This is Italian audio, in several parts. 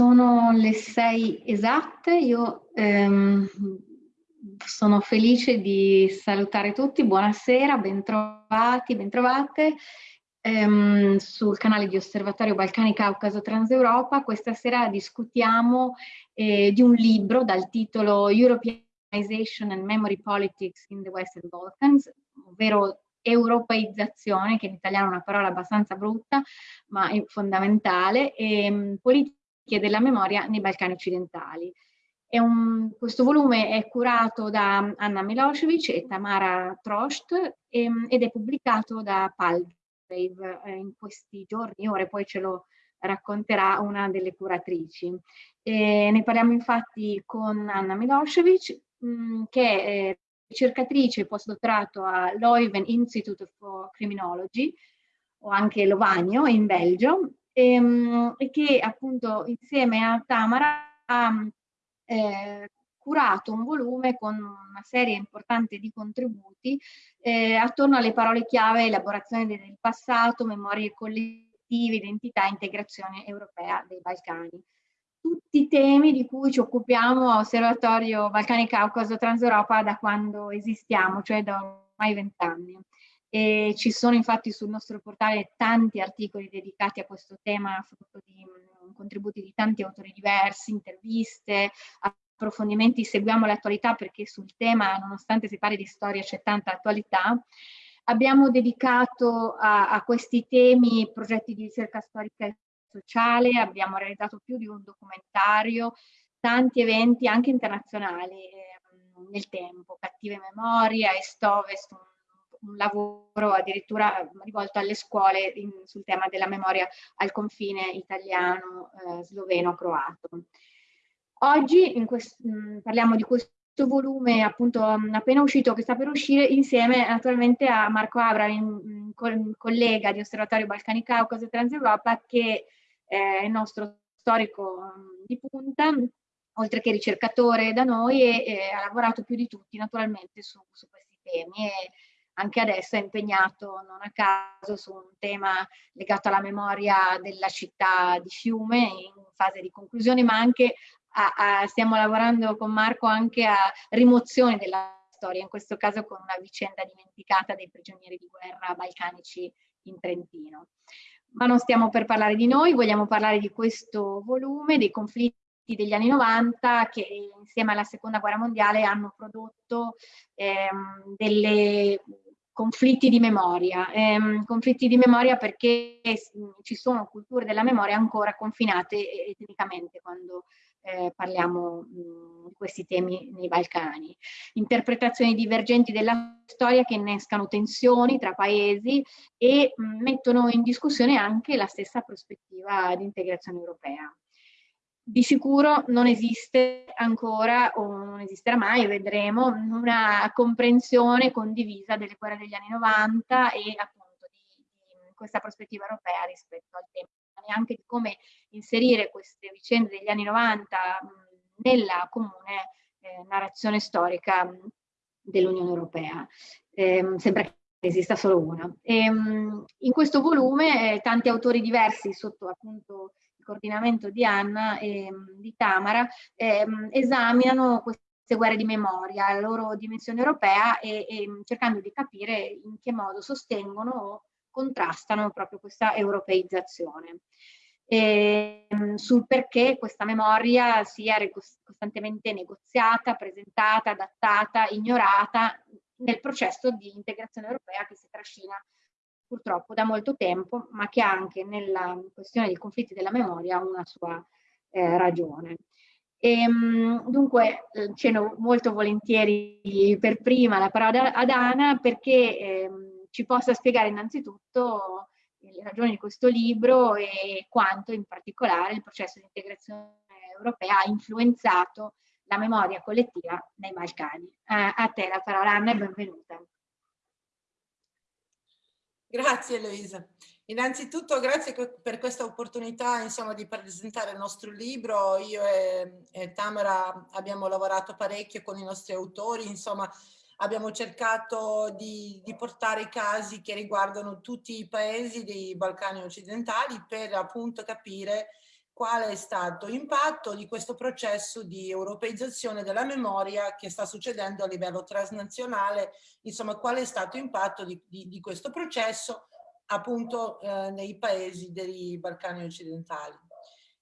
sono le sei esatte, io ehm, sono felice di salutare tutti, buonasera, bentrovati, bentrovate ehm, sul canale di Osservatorio Balcani Caucaso Transeuropa. Questa sera discutiamo eh, di un libro dal titolo Europeanization and Memory Politics in the Western Balkans, ovvero europeizzazione, che in italiano è una parola abbastanza brutta, ma è fondamentale, e ehm, politiche della memoria nei Balcani occidentali. Un, questo volume è curato da Anna Milosevic e Tamara Trost ehm, ed è pubblicato da Palgrave eh, in questi giorni, ore poi ce lo racconterà una delle curatrici. E ne parliamo infatti con Anna Milosevic, mm, che è ricercatrice postdottorato a Leuven Institute for Criminology, o anche Lovagno in Belgio, ehm, che appunto insieme a Tamara ha eh, curato un volume con una serie importante di contributi eh, attorno alle parole chiave elaborazione del passato, memorie collettive, identità integrazione europea dei Balcani. Tutti temi di cui ci occupiamo a Osservatorio Balcani Caucaso Transeuropa da quando esistiamo, cioè da ormai vent'anni. E ci sono infatti sul nostro portale tanti articoli dedicati a questo tema, frutto di um, contributi di tanti autori diversi, interviste, approfondimenti, seguiamo l'attualità perché sul tema, nonostante si parli di storia, c'è tanta attualità. Abbiamo dedicato a, a questi temi progetti di ricerca storica e sociale, abbiamo realizzato più di un documentario, tanti eventi anche internazionali eh, nel tempo, Cattive Memorie, Est-Ovest, un lavoro addirittura rivolto alle scuole in, sul tema della memoria al confine italiano, eh. Oggi quest, mh, parliamo di questo volume appunto appena uscito, che sta per uscire, insieme naturalmente a Marco Abra, in, in, collega di Osservatorio Balcani Caucaso e Transeuropa, che è il nostro storico di punta, oltre che ricercatore da noi, e, e ha lavorato più di tutti naturalmente su, su questi temi. E, anche adesso è impegnato non a caso su un tema legato alla memoria della città di Fiume in fase di conclusione, ma anche a, a, stiamo lavorando con Marco anche a rimozione della storia, in questo caso con una vicenda dimenticata dei prigionieri di guerra balcanici in Trentino. Ma non stiamo per parlare di noi, vogliamo parlare di questo volume, dei conflitti degli anni 90 che insieme alla seconda guerra mondiale hanno prodotto ehm, delle conflitti di memoria, ehm, conflitti di memoria perché ci sono culture della memoria ancora confinate etnicamente quando eh, parliamo mh, di questi temi nei Balcani. Interpretazioni divergenti della storia che innescano tensioni tra paesi e mh, mettono in discussione anche la stessa prospettiva di integrazione europea. Di sicuro non esiste ancora o non esisterà mai, vedremo, una comprensione condivisa delle guerre degli anni 90 e appunto di, di questa prospettiva europea rispetto al tema neanche di come inserire queste vicende degli anni 90 nella comune eh, narrazione storica dell'Unione Europea. Eh, sembra che esista solo una. E, in questo volume eh, tanti autori diversi sotto appunto coordinamento di Anna e di Tamara ehm, esaminano queste guerre di memoria, la loro dimensione europea e, e cercando di capire in che modo sostengono o contrastano proprio questa europeizzazione. E, ehm, sul perché questa memoria sia costantemente negoziata, presentata, adattata, ignorata nel processo di integrazione europea che si trascina purtroppo da molto tempo, ma che ha anche nella questione dei conflitti della memoria una sua eh, ragione. E, ehm, dunque eh, ceno molto volentieri per prima la parola ad Ana perché eh, ci possa spiegare innanzitutto le ragioni di questo libro e quanto in particolare il processo di integrazione europea ha influenzato la memoria collettiva nei Balcani. Eh, a te la parola Anna e benvenuta. Grazie Eloisa. Innanzitutto grazie per questa opportunità insomma, di presentare il nostro libro. Io e, e Tamara abbiamo lavorato parecchio con i nostri autori, insomma abbiamo cercato di, di, portare casi che riguardano tutti i paesi dei Balcani occidentali per appunto capire quale è stato l'impatto di questo processo di europeizzazione della memoria che sta succedendo a livello transnazionale, insomma qual è stato l'impatto di, di, di, questo processo appunto eh, nei paesi dei Balcani occidentali.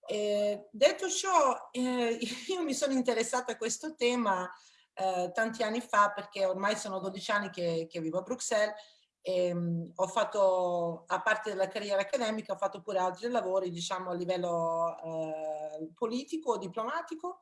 Eh, detto ciò, eh, io mi sono interessata a questo tema eh, tanti anni fa perché ormai sono 12 anni che, che vivo a Bruxelles e, um, ho fatto, a parte della carriera accademica, ho fatto pure altri lavori, diciamo, a livello eh, politico, diplomatico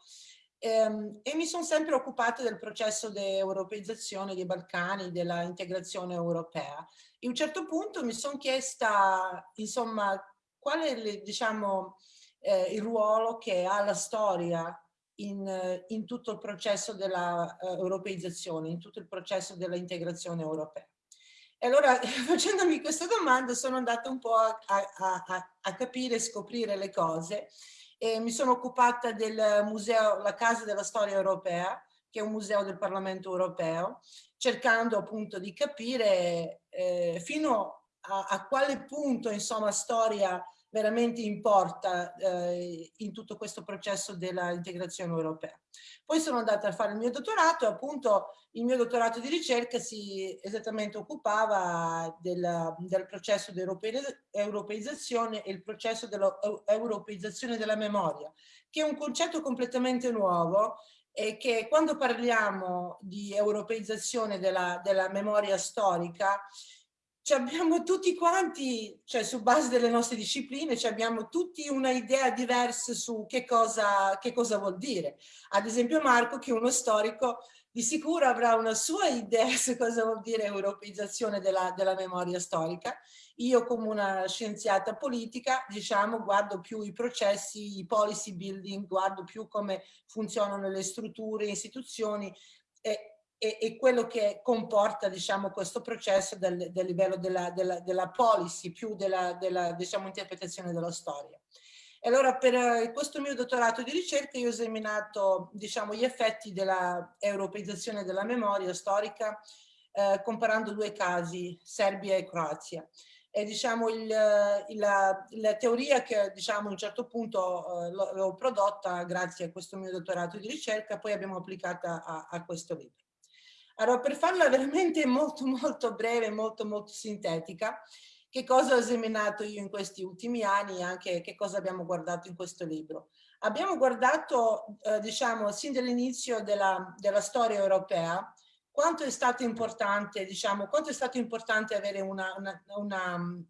ehm, e mi sono sempre occupata del processo di europeizzazione dei Balcani, della integrazione europea. E a un certo punto mi sono chiesta, insomma, qual è, diciamo, eh, il ruolo che ha la storia in, in tutto il processo della uh, europeizzazione, in tutto il processo dell'integrazione europea. E allora facendomi questa domanda sono andata un po' a, a, a, a capire e scoprire le cose e mi sono occupata del museo La Casa della Storia Europea, che è un museo del Parlamento Europeo, cercando appunto di capire eh, fino a, a, quale punto insomma storia veramente importa eh, in tutto questo processo dell'integrazione europea. Poi sono andata a fare il mio dottorato e appunto il mio dottorato di ricerca si esattamente occupava del, del processo di europeizzazione e il processo dell'europeizzazione della memoria, che è un concetto completamente nuovo e che quando parliamo di europeizzazione della, della memoria storica abbiamo tutti quanti, cioè su base delle nostre discipline, abbiamo tutti una idea diversa su che cosa, che cosa vuol dire. Ad esempio Marco, che è uno storico, di sicuro avrà una sua idea su cosa vuol dire europeizzazione della, della memoria storica. Io come una scienziata politica, diciamo, guardo più i processi, i policy building, guardo più come funzionano le strutture, le istituzioni e e, e, quello che comporta diciamo, questo processo del, del livello della, della, della, policy più della, della diciamo, interpretazione della storia. E allora per eh, questo mio dottorato di ricerca io ho esaminato diciamo, gli effetti della europeizzazione della memoria storica eh, comparando due casi, Serbia e Croazia. E diciamo il, il, la, la, teoria che diciamo a un certo punto eh, l'ho prodotta grazie a questo mio dottorato di ricerca, poi abbiamo applicata a, a questo libro. Allora, per farla veramente molto molto breve, molto molto sintetica, che cosa ho esaminato io in questi ultimi anni e anche che cosa abbiamo guardato in questo libro. Abbiamo guardato, eh, diciamo, sin dall'inizio della, della, storia europea, quanto è stato importante, diciamo, quanto è stato importante avere una, una, una,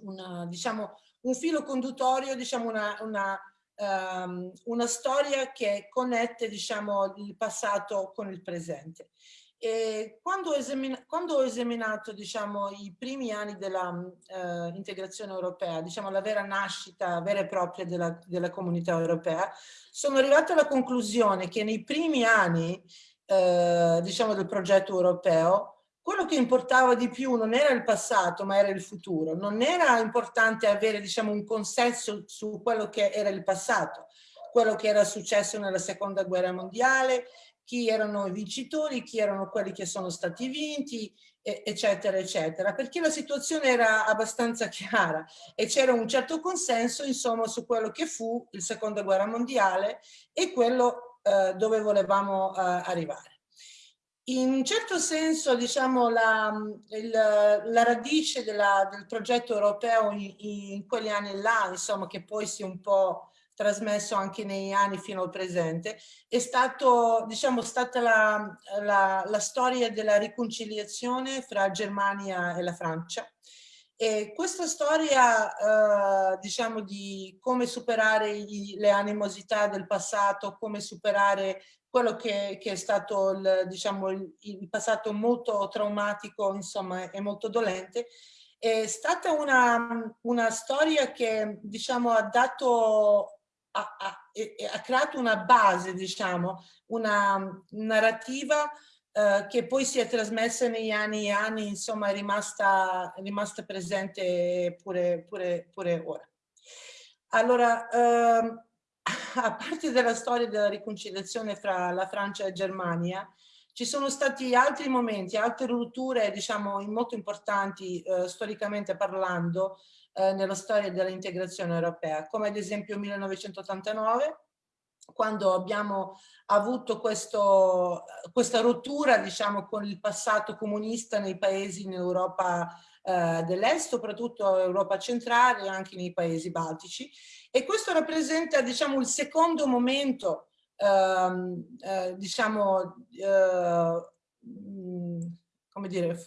una diciamo, un filo conduttorio, diciamo, una, una, um, una storia che connette, diciamo, il passato con il presente. Quando, ho quando ho esaminato diciamo, i primi anni dell'integrazione mm, uh, europea, diciamo la vera nascita vera e propria della, della, comunità europea, sono arrivata alla conclusione che nei primi anni uh, diciamo, del progetto europeo quello che importava di più non era il passato ma era il futuro, non era importante avere diciamo, un consenso su quello che era il passato, quello che era successo nella seconda guerra mondiale, chi erano i vincitori, chi erano quelli che sono stati vinti, eccetera, eccetera, perché la situazione era abbastanza chiara e c'era un certo consenso, insomma, su quello che fu il seconda guerra mondiale e quello eh, dove volevamo eh, arrivare. In un certo senso, diciamo, la, il, la radice della, del progetto europeo in, in, quegli anni là, insomma, che poi si è un po' trasmesso anche negli anni fino al presente, è stato, diciamo, stata la, la, la storia della riconciliazione fra Germania e la Francia. E questa storia, eh, diciamo, di come superare gli, le animosità del passato, come superare quello che, che è stato il, diciamo, il, il, passato molto traumatico, insomma, e molto dolente, è stata una, una storia che, diciamo, ha dato ha, ha, ha creato una base, diciamo, una narrativa eh, che poi si è trasmessa negli anni e anni, insomma è rimasta, è rimasta presente pure, pure, pure ora. Allora, eh, a parte della storia della riconciliazione fra la Francia e Germania, ci sono stati altri momenti, altre rotture, diciamo, molto importanti eh, storicamente parlando, eh, nella storia dell'integrazione europea, come ad esempio 1989, quando abbiamo avuto questo, questa rottura diciamo, con il passato comunista nei paesi in Europa eh, dell'Est, soprattutto Europa centrale e anche nei paesi baltici. E questo rappresenta diciamo, il secondo momento, ehm, eh, diciamo, eh, come dire,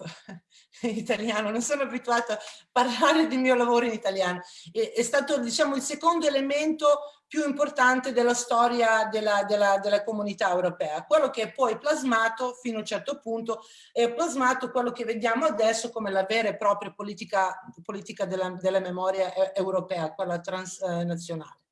in italiano, non sono abituata a parlare del mio lavoro in italiano. È, è stato, diciamo, il secondo elemento più importante della storia della, della, della, comunità europea. Quello che è poi plasmato fino a un certo punto è plasmato quello che vediamo adesso come la vera e propria politica, politica della, della memoria europea, quella transnazionale.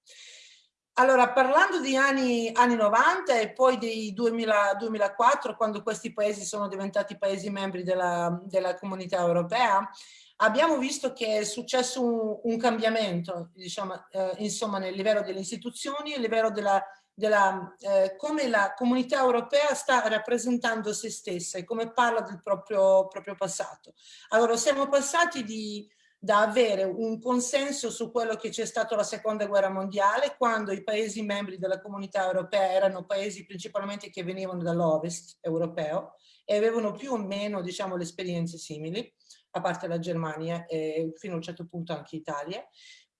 Allora, parlando di anni, anni 90 e poi del 2004, quando questi paesi sono diventati paesi membri della, della comunità europea, abbiamo visto che è successo un, un cambiamento, diciamo, eh, insomma, nel livello delle istituzioni, a livello della, della eh, come la comunità europea sta rappresentando se stessa e come parla del proprio, proprio passato. Allora, siamo passati di da avere un consenso su quello che c'è stato la seconda guerra mondiale quando i paesi membri della comunità europea erano paesi principalmente che venivano dall'ovest europeo e avevano più o meno diciamo le esperienze simili a parte la Germania e fino a un certo punto anche Italia.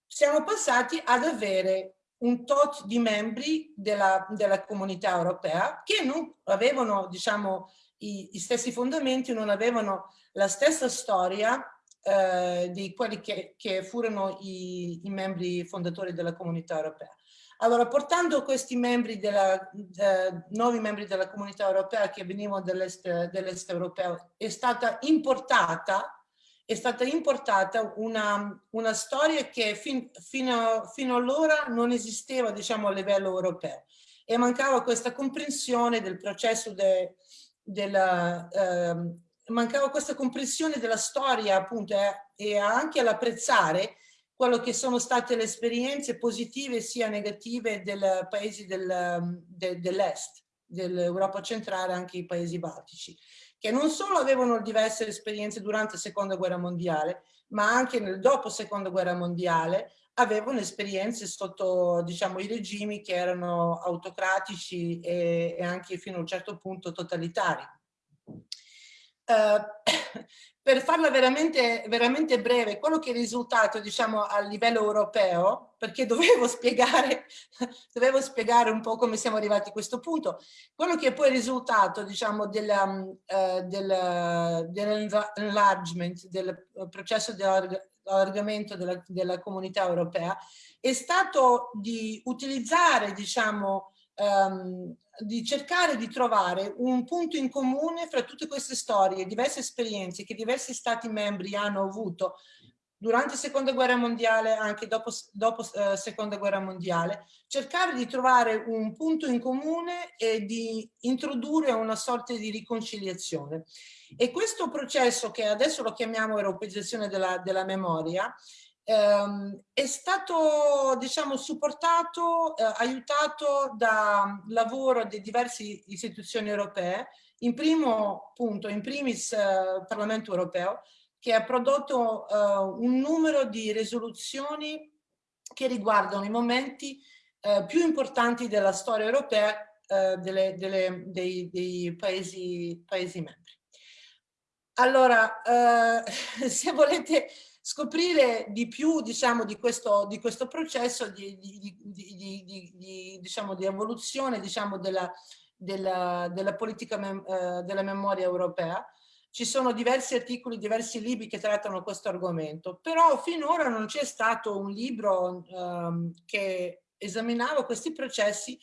Siamo passati ad avere un tot di membri della, della comunità europea che non avevano diciamo i, i stessi fondamenti non avevano la stessa storia eh, di quelli che, che furono i, i, membri fondatori della comunità europea. Allora, portando questi membri della, eh, nuovi membri della comunità europea che venivano dall'est dell europeo, è stata importata è stata importata una, una storia che fin, fino, fino allora non esisteva diciamo, a livello europeo e mancava questa comprensione del processo de, della, eh, mancava questa comprensione della storia appunto eh, e anche all'apprezzare quello che sono state le esperienze positive sia negative dei paesi del, de, dell'est, dell'Europa centrale, anche i paesi baltici, che non solo avevano diverse esperienze durante la seconda guerra mondiale, ma anche nel dopo seconda guerra mondiale avevano esperienze sotto diciamo, i regimi che erano autocratici e, e anche fino a un certo punto totalitari. Uh, per farla veramente, veramente breve, quello che è risultato diciamo, a livello europeo, perché dovevo spiegare, dovevo spiegare un po' come siamo arrivati a questo punto, quello che è poi il risultato diciamo, dell'enlargement, uh, del, del, processo di allargamento della, della comunità europea, è stato di utilizzare diciamo, um, di cercare di trovare un punto in comune fra tutte queste storie, diverse esperienze che diversi stati membri hanno avuto durante la seconda guerra mondiale, anche dopo, dopo eh, seconda guerra mondiale, cercare di trovare un punto in comune e di introdurre una sorta di riconciliazione. E questo processo che adesso lo chiamiamo europeizzazione della, della memoria, ehm, è stato diciamo supportato, eh, aiutato da lavoro di diverse istituzioni europee, in primo punto, in primis eh, Parlamento europeo, che ha prodotto eh, un numero di risoluzioni che riguardano i momenti eh, più importanti della storia europea eh, delle, delle, dei, dei paesi, paesi membri. Allora, eh, se volete scoprire di più diciamo, di, questo, di questo processo di, di, di diciamo, evoluzione diciamo, della, della, della, politica mem eh, della memoria europea. Ci sono diversi articoli, diversi libri che trattano questo argomento, però finora non c'è stato un libro ehm, che esaminava questi processi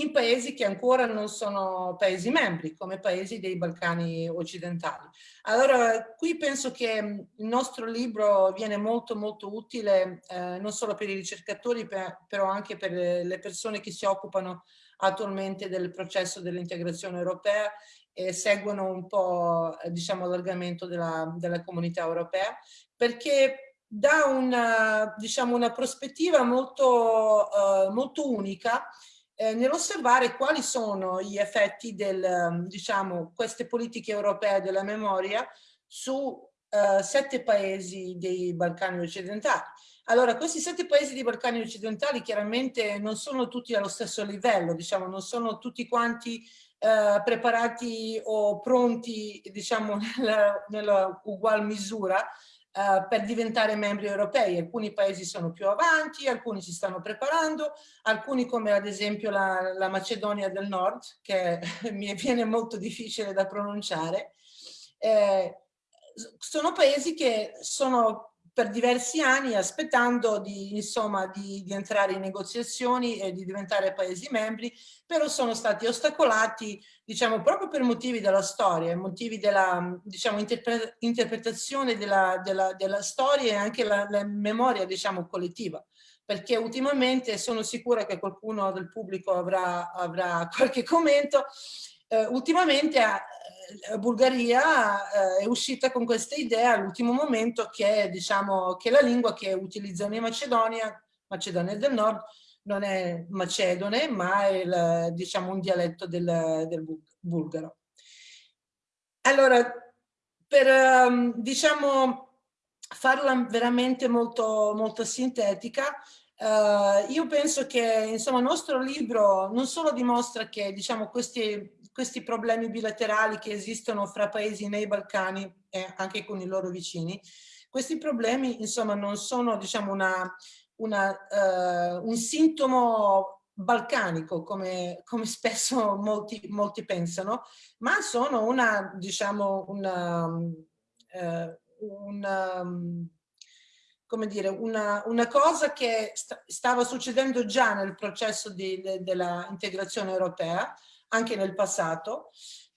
in paesi che ancora non sono paesi membri, come paesi dei Balcani occidentali. Allora, qui penso che mm, il nostro libro viene molto molto utile eh, non solo per i ricercatori, per, però anche per le persone che si occupano attualmente del processo dell'integrazione europea e seguono un po' eh, diciamo l'allargamento della, della comunità europea, perché dà una, diciamo, una prospettiva molto, uh, molto unica eh, nell'osservare quali sono gli effetti del, ehm, diciamo, queste politiche europee della memoria su uh, sette paesi dei Balcani occidentali. Allora, questi sette paesi dei Balcani occidentali chiaramente non sono tutti allo stesso livello, diciamo, non sono tutti quanti uh, preparati o pronti, diciamo, nella, nella ugual misura, Uh, per diventare membri europei. Alcuni paesi sono più avanti, alcuni si stanno preparando, alcuni come ad esempio la, la Macedonia del Nord, che mi viene molto difficile da pronunciare. Eh, sono paesi che sono per diversi anni aspettando di, insomma, di, di, entrare in negoziazioni e di diventare paesi membri, però sono stati ostacolati, diciamo, proprio per motivi della storia, motivi della, diciamo, interpre interpretazione della, della, della, storia e anche la, la memoria, diciamo, collettiva. Perché ultimamente sono sicura che qualcuno del pubblico avrà, avrà qualche commento, eh, ultimamente eh, Bulgaria eh, è uscita con questa idea all'ultimo momento che, diciamo, che la lingua che utilizzano in Macedonia, Macedonia del Nord, non è macedone, ma è il, diciamo, un dialetto del, del bulgaro. Allora, per ehm, diciamo, farla veramente molto, molto sintetica, Uh, io penso che insomma, il nostro libro non solo dimostra che diciamo, questi questi problemi bilaterali che esistono fra paesi nei Balcani e anche con i loro vicini. Questi problemi, insomma, non sono, diciamo, una, una, uh, un sintomo balcanico, come, come spesso molti, molti, pensano, ma sono una, diciamo, una, uh, una come dire, una, una cosa che st stava succedendo già nel processo di, de, della integrazione europea, anche nel passato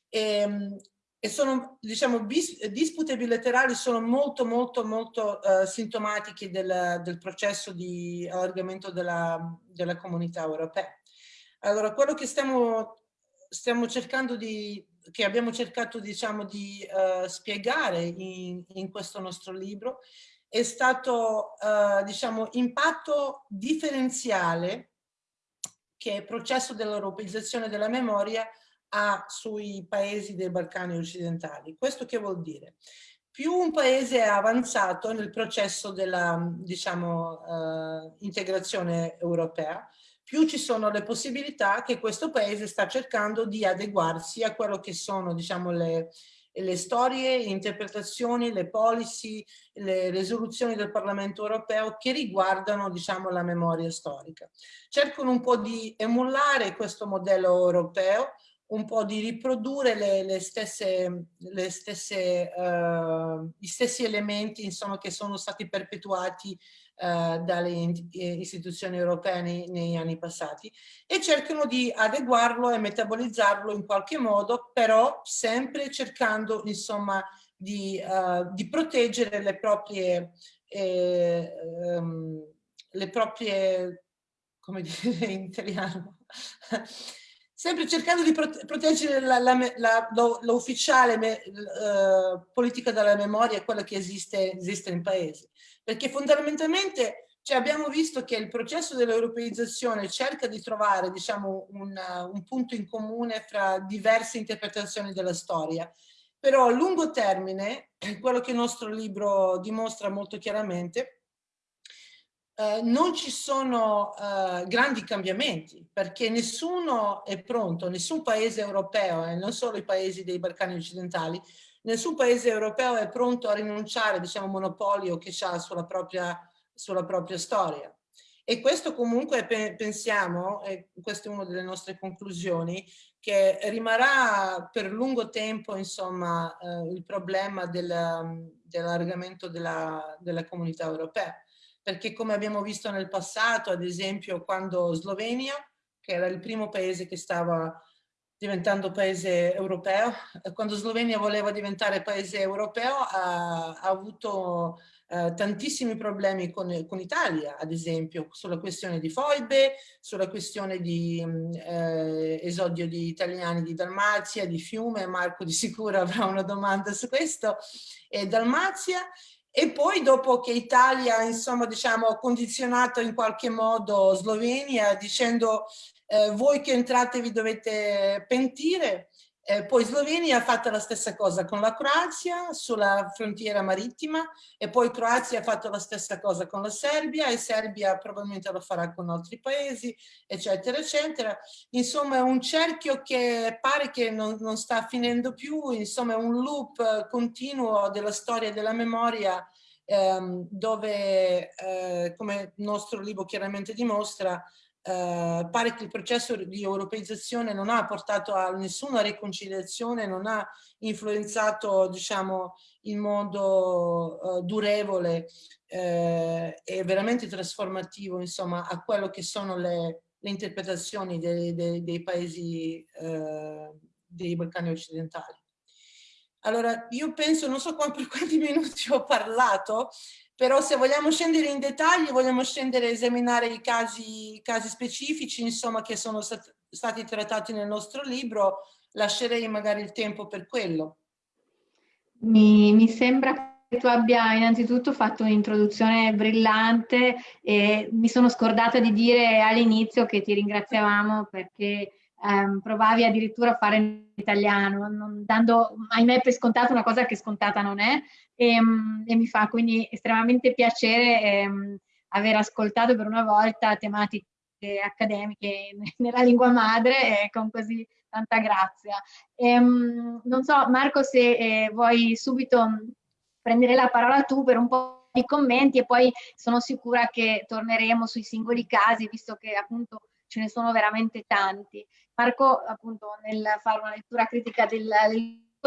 e, ehm, e sono, diciamo, bis, dispute bilaterali sono molto, molto, molto uh, sintomatiche del, del, processo di allargamento della, della comunità europea. Allora, quello che stiamo, stiamo cercando di, che abbiamo cercato, diciamo, di uh, spiegare in, in, questo nostro libro è stato, uh, diciamo, impatto differenziale che il processo dell'europeizzazione della memoria ha sui paesi dei Balcani occidentali. Questo che vuol dire? Più un paese è avanzato nel processo della diciamo, uh, integrazione europea, più ci sono le possibilità che questo paese sta cercando di adeguarsi a quello che sono diciamo, le, le storie, le interpretazioni, le policy, le risoluzioni del Parlamento europeo che riguardano diciamo, la memoria storica. Cercano un po' di emulare questo modello europeo, un po' di riprodurre le, le stesse, le stesse, uh, gli stessi elementi insomma, che sono stati perpetuati uh, dalle eh, istituzioni europee nei, negli anni passati e cercano di adeguarlo e metabolizzarlo in qualche modo, però sempre cercando insomma, di, uh, di proteggere le proprie, eh, um, le proprie, come dire in italiano, sempre cercando di proteggere l'ufficiale uh, politica della memoria, quella che esiste, esiste in paese. Perché fondamentalmente cioè, abbiamo visto che il processo dell'europeizzazione cerca di trovare diciamo, un, un punto in comune fra diverse interpretazioni della storia, però a lungo termine, quello che il nostro libro dimostra molto chiaramente, eh, non ci sono eh, grandi cambiamenti perché nessuno è pronto, nessun paese europeo e eh, non solo i paesi dei Balcani occidentali, nessun paese europeo è pronto a rinunciare diciamo monopolio che ha sulla propria, sulla propria storia. E questo comunque pensiamo, e questa è una delle nostre conclusioni, che rimarrà per lungo tempo insomma eh, il problema dell'allargamento della, della comunità europea perché come abbiamo visto nel passato, ad esempio quando Slovenia, che era il primo paese che stava diventando paese europeo, quando Slovenia voleva diventare paese europeo ha, ha avuto eh, tantissimi problemi con, con Italia, ad esempio, sulla questione di foibe, sulla questione di eh, esodio di italiani di Dalmazia, di Fiume, Marco di sicuro avrà una domanda su questo, e Dalmazia, e poi dopo che Italia, insomma, diciamo, ha condizionato in qualche modo Slovenia dicendo eh, voi che entrate vi dovete pentire, Eh, poi Slovenia ha fatto la stessa cosa con la Croazia sulla frontiera marittima e poi Croazia ha fatto la stessa cosa con la Serbia e Serbia probabilmente lo farà con altri paesi, eccetera, eccetera. Insomma è un cerchio che pare che non, non sta finendo più, insomma è un loop continuo della storia e della memoria ehm, dove, eh, come il nostro libro chiaramente dimostra, eh, pare che il processo di europeizzazione non ha portato a nessuna riconciliazione, non ha influenzato diciamo, in modo uh, durevole eh, e veramente trasformativo insomma, a quello che sono le, le interpretazioni dei, dei, dei paesi eh, dei Balcani occidentali. Allora, io penso, non so per quanti minuti ho parlato, però se vogliamo scendere in dettagli, vogliamo scendere a esaminare i casi, casi specifici, insomma, che sono stat stati trattati nel nostro libro, lascerei magari il tempo per quello. Mi, mi sembra che tu abbia innanzitutto fatto un'introduzione brillante e mi sono scordata di dire all'inizio che ti ringraziavamo perché ehm, provavi addirittura a fare in italiano, non, dando ahimè per scontato una cosa che scontata non è e, ehm, e mi fa quindi estremamente piacere ehm, aver ascoltato per una volta tematiche accademiche nella lingua madre e con così tanta grazia. Ehm, non so Marco se eh, vuoi subito prendere la parola tu per un po' di commenti e poi sono sicura che torneremo sui singoli casi visto che appunto ce ne sono veramente tanti. Marco appunto nel fare una lettura critica del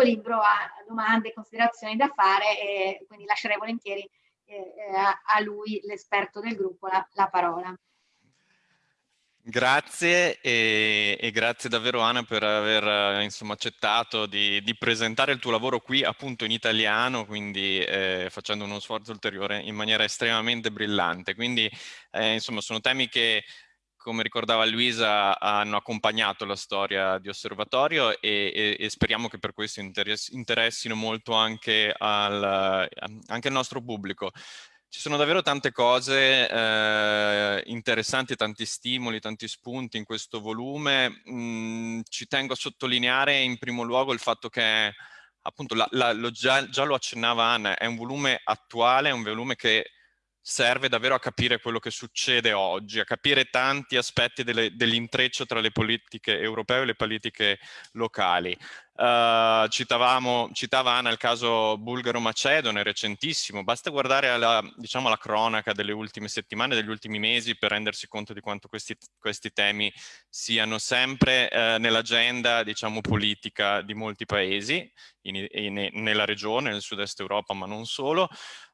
libro ha domande e considerazioni da fare e quindi lascerei volentieri eh, a lui, l'esperto del gruppo, la, la parola. Grazie e, e, grazie davvero Anna per aver insomma, accettato di, di, presentare il tuo lavoro qui appunto in italiano, quindi eh, facendo uno sforzo ulteriore in maniera estremamente brillante. Quindi eh, insomma sono temi che come ricordava Luisa, hanno accompagnato la storia di Osservatorio e, e, e speriamo che per questo interessino molto anche al, anche al, nostro pubblico. Ci sono davvero tante cose eh, interessanti, tanti stimoli, tanti spunti in questo volume. Mm, ci tengo a sottolineare in primo luogo il fatto che appunto la, la, lo già, già lo accennava Anna, è un volume attuale, è un volume che serve davvero a capire quello che succede oggi, a capire tanti aspetti dell'intreccio tra le politiche europee e le politiche locali. Uh, citavamo, citava Anna il caso bulgaro-macedone, recentissimo, basta guardare alla, diciamo, alla cronaca delle ultime settimane, degli ultimi mesi per rendersi conto di quanto questi, questi temi siano sempre uh, nell'agenda diciamo, politica di molti paesi, in, in, nella regione, nel sud-est Europa, ma non solo.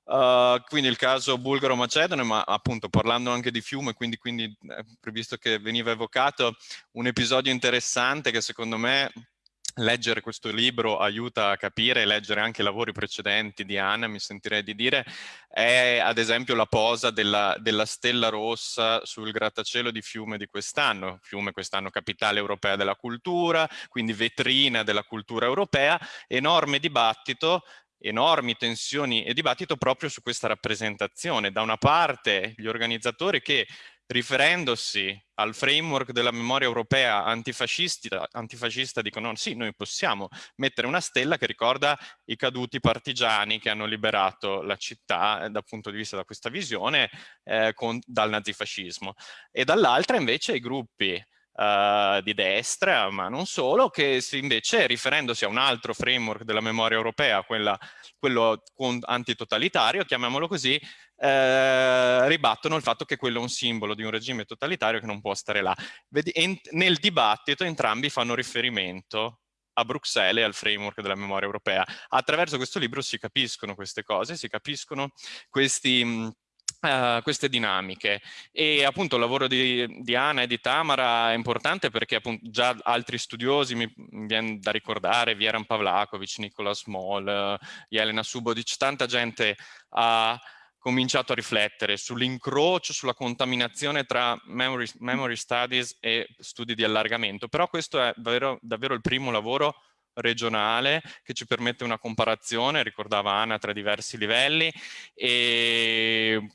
Uh, quindi il caso bulgaro-macedone, ma appunto parlando anche di fiume, quindi, quindi eh, visto che veniva evocato un episodio interessante che secondo me leggere questo libro aiuta a capire e leggere anche i lavori precedenti di Anna, mi sentirei di dire, è ad esempio la posa della, della stella rossa sul grattacielo di Fiume di quest'anno. Fiume quest'anno capitale europea della cultura, quindi vetrina della cultura europea, enorme dibattito enormi tensioni e dibattito proprio su questa rappresentazione. Da una parte gli organizzatori che riferendosi al framework della memoria europea antifascista, antifascista dicono sì, noi possiamo mettere una stella che ricorda i caduti partigiani che hanno liberato la città eh, dal punto di vista da questa visione eh, con, dal nazifascismo. E dall'altra invece i gruppi uh, di destra, ma non solo, che invece riferendosi a un altro framework della memoria europea, quella, quello antitotalitario, chiamiamolo così, eh, ribattono il fatto che quello è un simbolo di un regime totalitario che non può stare là. Vedi, nel dibattito entrambi fanno riferimento a Bruxelles e al framework della memoria europea. Attraverso questo libro si capiscono queste cose, si capiscono questi Uh, queste dinamiche e appunto il lavoro di, di Anna e di Tamara è importante perché appunto già altri studiosi mi, viene da ricordare Vieran Pavlakovic, Nicola Small, uh, Jelena Subodic, tanta gente ha cominciato a riflettere sull'incrocio, sulla contaminazione tra memory, memory, studies e studi di allargamento. Però questo è davvero, davvero il primo lavoro regionale che ci permette una comparazione, ricordava Anna, tra diversi livelli. E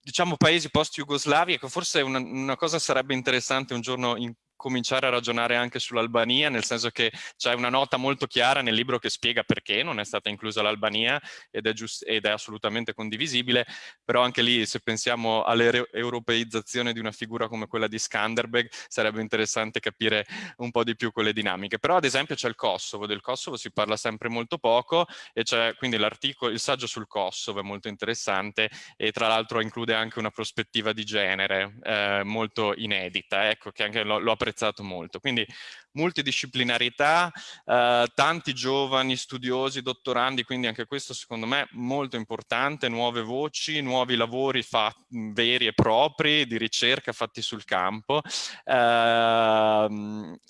diciamo paesi post-Jugoslavi, ecco forse una, una, cosa sarebbe interessante un giorno in, cominciare a ragionare anche sull'Albania, nel senso che c'è una nota molto chiara nel libro che spiega perché non è stata inclusa l'Albania ed, ed, è assolutamente condivisibile, però anche lì se pensiamo all'europeizzazione di una figura come quella di Skanderbeg sarebbe interessante capire un po' di più quelle dinamiche. Però ad esempio c'è il Kosovo, del Kosovo si parla sempre molto poco e c'è quindi l'articolo, il saggio sul Kosovo è molto interessante e tra l'altro include anche una prospettiva di genere eh, molto inedita, ecco che anche l'ho apprezzato apprezzato molto. Quindi multidisciplinarità, eh, tanti giovani studiosi, dottorandi, quindi anche questo secondo me molto importante, nuove voci, nuovi lavori veri e propri di ricerca fatti sul campo, eh,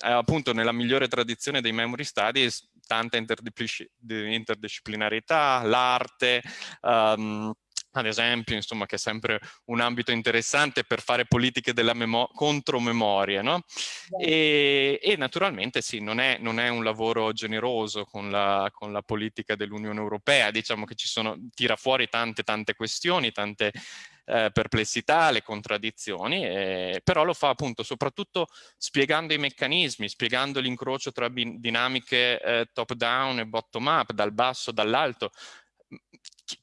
appunto nella migliore tradizione dei memory studies, tanta interdisciplinarità, l'arte, um, ad esempio, insomma, che è sempre un ambito interessante per fare politiche della memo contromemoria, no? E, e, naturalmente sì, non è, non è, un lavoro generoso con la, con la politica dell'Unione Europea, diciamo che ci sono, tira fuori tante tante questioni, tante eh, perplessità, le contraddizioni, eh, però lo fa appunto soprattutto spiegando i meccanismi, spiegando l'incrocio tra dinamiche eh, top down e bottom up, dal basso, dall'alto,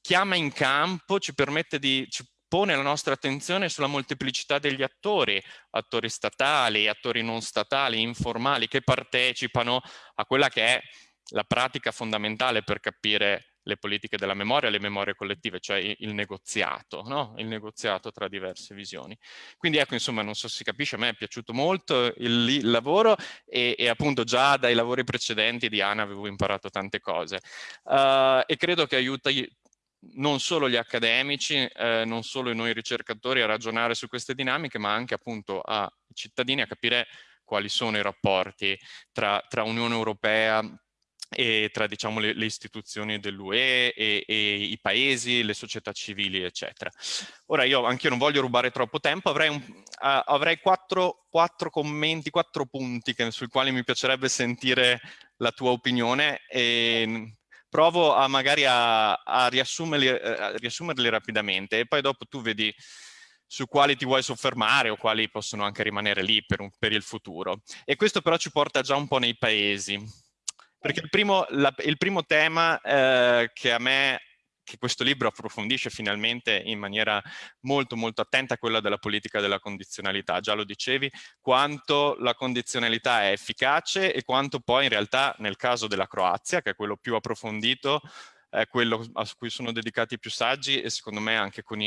chiama in campo, ci permette di, ci pone la nostra attenzione sulla molteplicità degli attori, attori statali, attori non statali, informali, che partecipano a quella che è la pratica fondamentale per capire le politiche della memoria, le memorie collettive, cioè il negoziato, no? il negoziato tra diverse visioni. Quindi ecco, insomma, non so se si capisce, a me è piaciuto molto il, il lavoro e, e, appunto già dai lavori precedenti di Ana avevo imparato tante cose uh, e credo che aiuti non solo gli accademici, eh, non solo noi ricercatori a ragionare su queste dinamiche, ma anche appunto ai cittadini a capire quali sono i rapporti tra, tra Unione Europea e tra diciamo, le, le istituzioni dell'UE e, e, i paesi, le società civili, eccetera. Ora io anche non voglio rubare troppo tempo, avrei, un, uh, avrei quattro, quattro, commenti, quattro punti che, sui quali mi piacerebbe sentire la tua opinione e provo a magari a, a, riassumerli, eh, a riassumerli rapidamente e poi dopo tu vedi su quali ti vuoi soffermare o quali possono anche rimanere lì per, un, per il futuro. E questo però ci porta già un po' nei paesi. Perché il primo, la, il primo tema eh, che a me che questo libro approfondisce finalmente in maniera molto molto attenta quella della politica della condizionalità. Già lo dicevi, quanto la condizionalità è efficace e quanto poi in realtà nel caso della Croazia, che è quello più approfondito, è quello a cui sono dedicati più saggi e secondo me anche con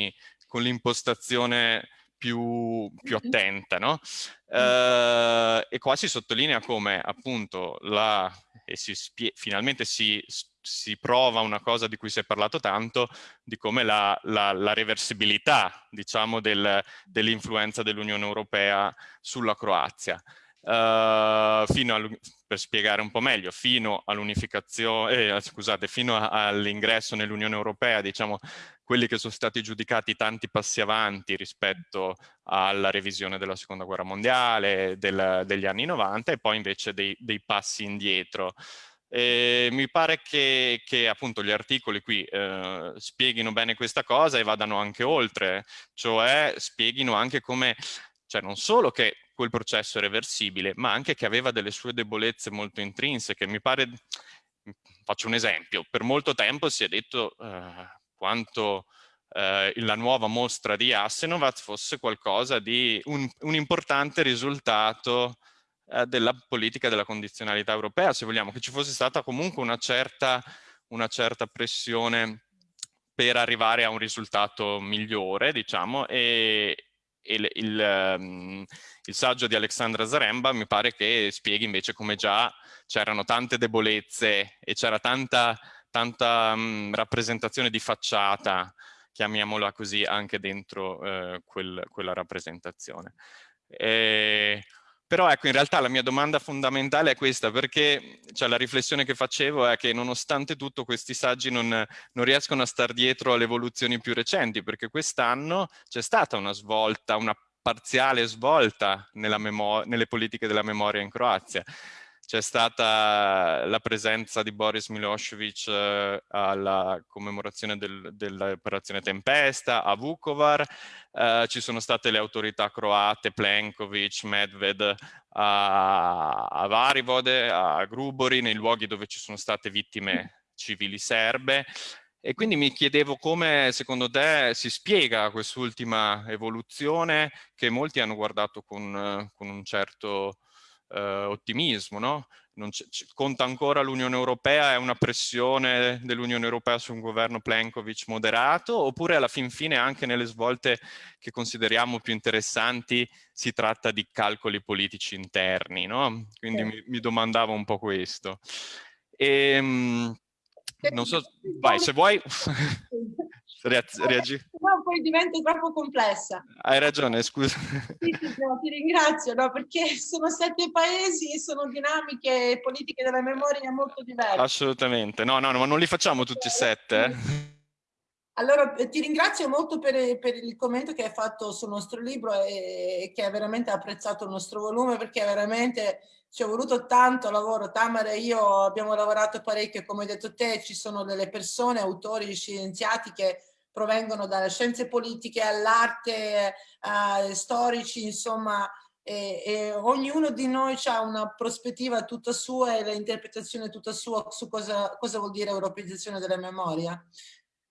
l'impostazione più, più, attenta, no? Uh, e qua si sottolinea come appunto la, e si finalmente si si prova una cosa di cui si è parlato tanto, di come la, la, la reversibilità, diciamo, del, dell'influenza dell'Unione Europea sulla Croazia. Uh, fino per spiegare un po' meglio, fino all'unificazione, eh, scusate, fino all'ingresso nell'Unione Europea, diciamo, quelli che sono stati giudicati tanti passi avanti rispetto alla revisione della seconda guerra mondiale, del, degli anni 90 e poi invece dei, dei passi indietro. E mi pare che, che, appunto gli articoli qui eh, spieghino bene questa cosa e vadano anche oltre, cioè spieghino anche come, cioè non solo che quel processo reversibile, ma anche che aveva delle sue debolezze molto intrinseche. Mi pare, faccio un esempio, per molto tempo si è detto eh, quanto eh, la nuova mostra di Assenovat fosse qualcosa di un, un importante risultato eh, della politica della condizionalità europea, se vogliamo, che ci fosse stata comunque una certa, una certa pressione per arrivare a un risultato migliore, diciamo, e il, il, um, il, saggio di Alexandra Zaremba mi pare che spieghi invece come già c'erano tante debolezze e c'era tanta, tanta um, rappresentazione di facciata, chiamiamola così, anche dentro uh, quel, quella rappresentazione. E, però ecco, in realtà la mia domanda fondamentale è questa, perché cioè, la riflessione che facevo è che nonostante tutto questi saggi non, non riescono a star dietro alle evoluzioni più recenti, perché quest'anno c'è stata una svolta, una parziale svolta nelle politiche della memoria in Croazia c'è stata la presenza di Boris Milosevic eh, alla commemorazione del, dell'operazione Tempesta a Vukovar, eh, ci sono state le autorità croate, Plenkovic, Medved a, a Varivode, a Grubori, nei luoghi dove ci sono state vittime civili serbe. E quindi mi chiedevo come secondo te si spiega quest'ultima evoluzione che molti hanno guardato con, con un certo eh, ottimismo, no? conta ancora l'Unione Europea, è una pressione dell'Unione Europea su un governo Plenkovic moderato, oppure alla fin fine anche nelle svolte che consideriamo più interessanti si tratta di calcoli politici interni, no? Quindi sì. mi, mi, domandavo un po' questo. E, ehm, non so, vai, se vuoi reagire. Poi diventa troppo complessa. Hai ragione, scusa. Sì, sì, no, ti ringrazio, no, perché sono sette paesi e sono dinamiche politiche della memoria molto diverse. Assolutamente, no, no, ma non li facciamo tutti e sette. Eh. Allora, ti ringrazio molto per, per, il commento che hai fatto sul nostro libro e che hai veramente apprezzato il nostro volume perché veramente ci è voluto tanto lavoro. Tamara e io abbiamo lavorato parecchio, come hai detto te, ci sono delle persone, autori, scienziati che provengono dalle scienze politiche all'arte, eh, storici, insomma, e, e, ognuno di noi ha una prospettiva tutta sua e l'interpretazione tutta sua su cosa, cosa vuol dire europeizzazione della memoria.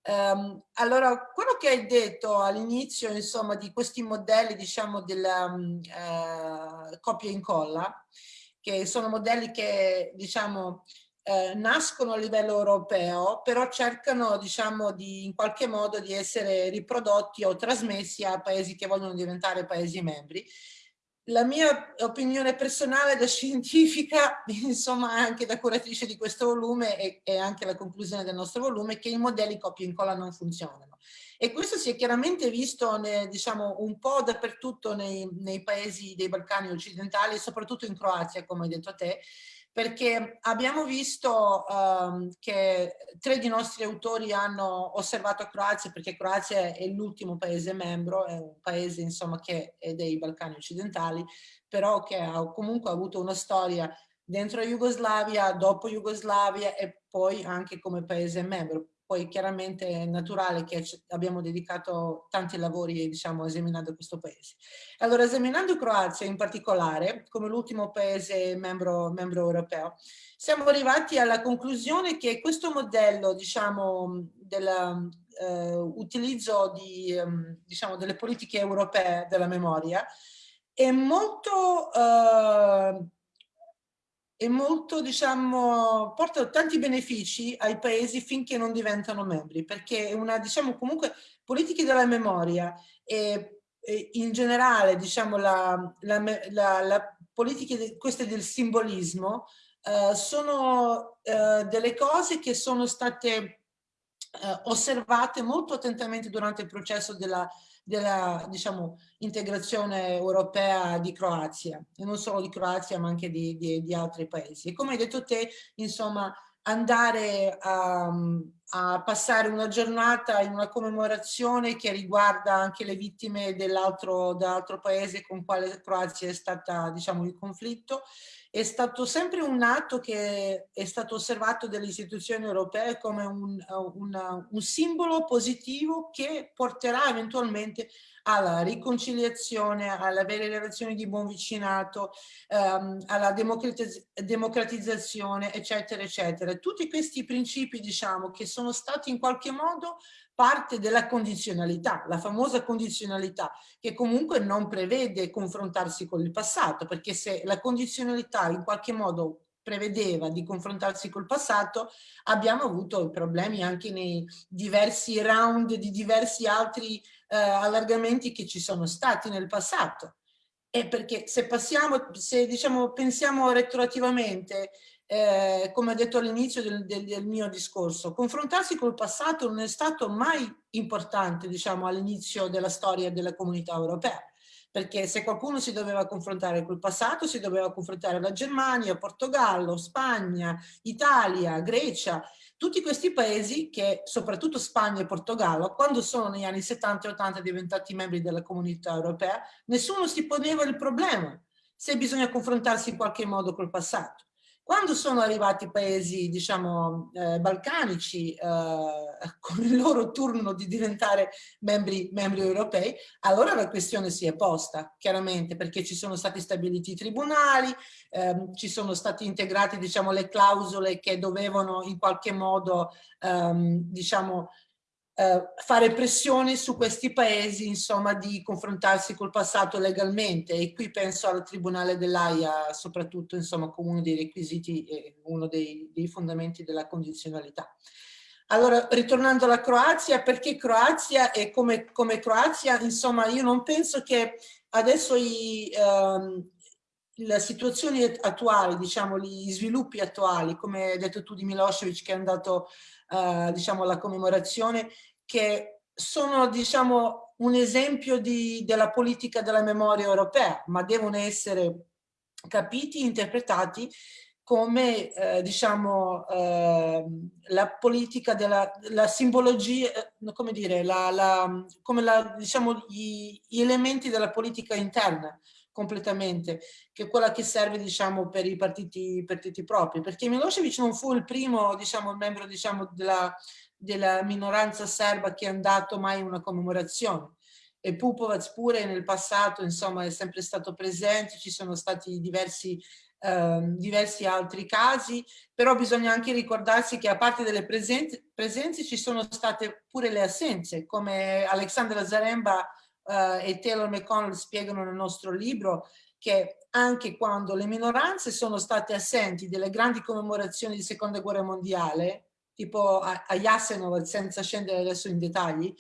Um, allora, quello che hai detto all'inizio, insomma, di questi modelli, diciamo, della um, uh, copia e incolla, che sono modelli che, diciamo, eh, nascono a livello europeo, però cercano, diciamo, di, in qualche modo di essere riprodotti o trasmessi a paesi che vogliono diventare paesi membri la mia opinione personale da scientifica, insomma anche da curatrice di questo volume e, e anche la conclusione del nostro volume, è che i modelli copia e incolla non funzionano. E questo si è chiaramente visto ne, diciamo, un po' dappertutto nei, nei paesi dei Balcani occidentali, soprattutto in Croazia, come hai detto te, perché abbiamo visto um, che tre di nostri autori hanno osservato Croazia, perché Croazia è l'ultimo paese membro, è un paese insomma che è dei Balcani occidentali, però che ha comunque avuto una storia dentro Jugoslavia, dopo Jugoslavia e poi anche come paese membro poi chiaramente è naturale che abbiamo dedicato tanti lavori diciamo, esaminando questo paese. Allora, esaminando Croazia in particolare, come l'ultimo paese membro, membro, europeo, siamo arrivati alla conclusione che questo modello diciamo, dell'utilizzo eh, ehm, diciamo, delle politiche europee della memoria è molto... Eh, è molto, diciamo, porta tanti benefici ai paesi finché non diventano membri, perché è una, diciamo, comunque, politiche della memoria e, e in generale, diciamo, la, la, la, la politiche, queste del simbolismo, eh, sono eh, delle cose che sono state eh, osservate molto attentamente durante il processo della della diciamo, integrazione europea di Croazia, e non solo di Croazia ma anche di, di, di altri paesi. E come hai detto te, insomma, andare a, a, passare una giornata in una commemorazione che riguarda anche le vittime dell'altro dell paese con quale Croazia è stata diciamo in conflitto è stato sempre un atto che è stato osservato dalle istituzioni europee come un, un, un simbolo positivo che porterà eventualmente alla riconciliazione, all'avere relazioni di buon vicinato, ehm, alla democratizz democratizzazione, eccetera, eccetera. Tutti questi principi, diciamo, che sono stati in qualche modo parte della condizionalità, la famosa condizionalità che comunque non prevede confrontarsi con il passato, perché se la condizionalità in qualche modo prevedeva di confrontarsi col passato, abbiamo avuto problemi anche nei diversi round di diversi altri eh, allargamenti che ci sono stati nel passato. E perché se passiamo, se diciamo pensiamo retroattivamente eh, come ho detto all'inizio del, del, del, mio discorso, confrontarsi col passato non è stato mai importante, diciamo, all'inizio della storia della comunità europea, perché se qualcuno si doveva confrontare col passato, si doveva confrontare la Germania, Portogallo, Spagna, Italia, Grecia, tutti questi paesi che, soprattutto Spagna e Portogallo, quando sono negli anni 70 e 80 diventati membri della comunità europea, nessuno si poneva il problema se bisogna confrontarsi in qualche modo col passato. Quando sono arrivati i paesi, diciamo, eh, balcanici, eh, con il loro turno di diventare membri, membri, europei, allora la questione si è posta, chiaramente, perché ci sono stati stabiliti i tribunali, ehm, ci sono state integrate, diciamo, le clausole che dovevano in qualche modo, ehm, diciamo, eh, fare pressione su questi paesi, insomma, di confrontarsi col passato legalmente e qui penso al Tribunale dell'AIA soprattutto, insomma, come uno dei requisiti e uno dei, dei fondamenti della condizionalità. Allora, ritornando alla Croazia, perché Croazia e come, come Croazia, insomma, io non penso che adesso i, ehm, le situazioni attuali, diciamo, gli sviluppi attuali, come hai detto tu di Milosevic che è andato, eh, diciamo, alla commemorazione, che sono, diciamo, un esempio di, della politica della memoria europea, ma devono essere capiti, interpretati come, eh, diciamo, eh, la politica della la simbologia, eh, come dire, la, la, come la, diciamo, gli, gli elementi della politica interna completamente, che è quella che serve diciamo, per i partiti, partiti propri, perché Milosevic non fu il primo diciamo, membro diciamo, della, della minoranza serba che è andato mai in una commemorazione. E Pupovac pure nel passato insomma è sempre stato presente, ci sono stati diversi, eh, diversi altri casi, però bisogna anche ricordarsi che a parte delle presenze, presenze ci sono state pure le assenze, come Alexandra Zaremba eh, e Taylor McConnell spiegano nel nostro libro, che anche quando le minoranze sono state assenti delle grandi commemorazioni di seconda guerra mondiale, tipo a, a Yasenov, senza scendere adesso in dettagli.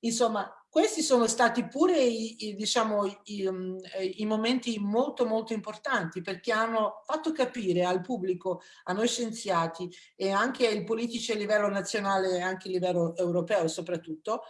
Insomma, questi sono stati pure i, i, diciamo, i, um, i, momenti molto molto importanti perché hanno fatto capire al pubblico, a noi scienziati e anche ai politici a livello nazionale e anche a livello europeo soprattutto,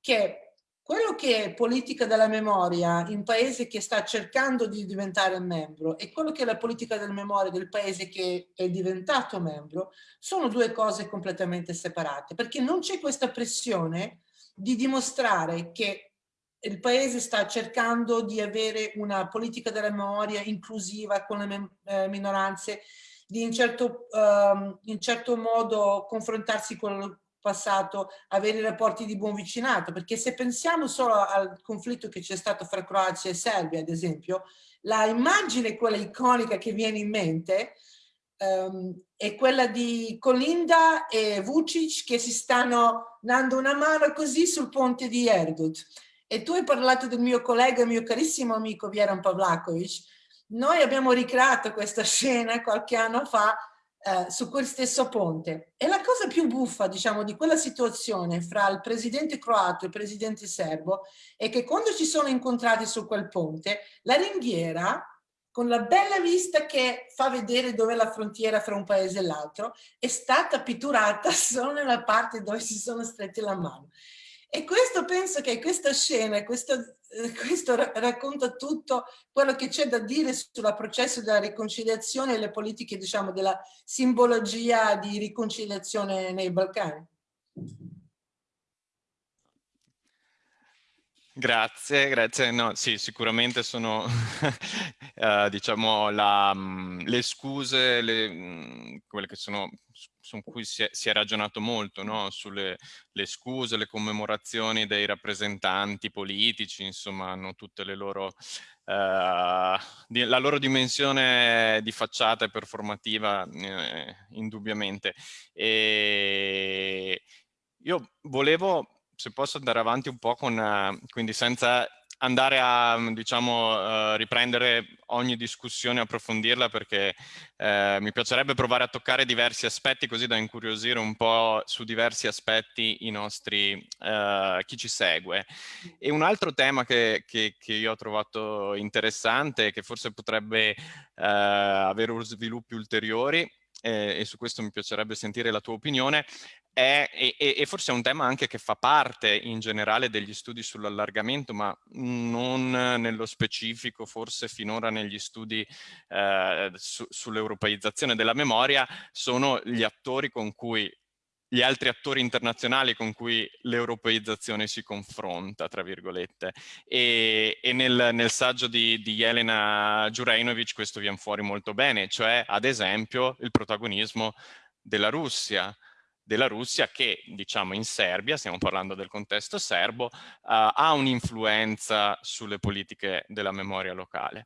che quello che è politica della memoria in paese che sta cercando di diventare membro e quello che è la politica della memoria del paese che è diventato membro sono due cose completamente separate perché non c'è questa pressione di dimostrare che il paese sta cercando di avere una politica della memoria inclusiva con le eh, minoranze, di in certo, um, in certo modo confrontarsi con, passato avere rapporti di buon vicinato, perché se pensiamo solo al conflitto che c'è stato fra Croazia e Serbia, ad esempio, la immagine, quella iconica che viene in mente, um, è quella di Colinda e Vucic che si stanno dando una mano così sul ponte di Erdut. E tu hai parlato del mio collega, mio carissimo amico Vieran Pavlakovic. Noi abbiamo ricreato questa scena qualche anno fa eh, su quel stesso ponte. E la cosa più buffa, diciamo, di quella situazione fra il presidente croato e il presidente serbo è che quando ci sono incontrati su quel ponte, la ringhiera, con la bella vista che fa vedere dove è la frontiera fra un paese e l'altro, è stata pitturata solo nella parte dove si sono stretti la mano. E questo penso che questa scena, questo, eh, questo racconta tutto quello che c'è da dire sul processo della riconciliazione e le politiche, diciamo, della simbologia di riconciliazione nei Balcani. Grazie, grazie. No, sì, sicuramente sono, uh, diciamo, la, um, le scuse, le, um, quelle che sono su cui si è, si è ragionato molto, no? sulle scuse, le commemorazioni dei rappresentanti politici, insomma hanno tutte le loro, eh, di, la loro dimensione di facciata e performativa eh, indubbiamente. E io volevo, se posso andare avanti un po' con, uh, quindi senza andare a diciamo, uh, riprendere ogni discussione, approfondirla perché uh, mi piacerebbe provare a toccare diversi aspetti così da incuriosire un po' su diversi aspetti i nostri, uh, chi ci segue. E un altro tema che, che, che io ho trovato interessante che forse potrebbe avere sviluppi ulteriori eh, e su questo mi piacerebbe sentire la tua opinione, è, e, e, forse è un tema anche che fa parte in generale degli studi sull'allargamento, ma non nello specifico, forse finora negli studi eh, su, sull'europeizzazione della memoria, sono gli attori con cui gli altri attori internazionali con cui l'europeizzazione si confronta, tra virgolette. E, e nel, nel, saggio di, di Elena Jurejnovic questo viene fuori molto bene, cioè ad esempio il protagonismo della Russia, della Russia che, diciamo, in Serbia, stiamo parlando del contesto serbo, uh, ha un'influenza sulle politiche della memoria locale.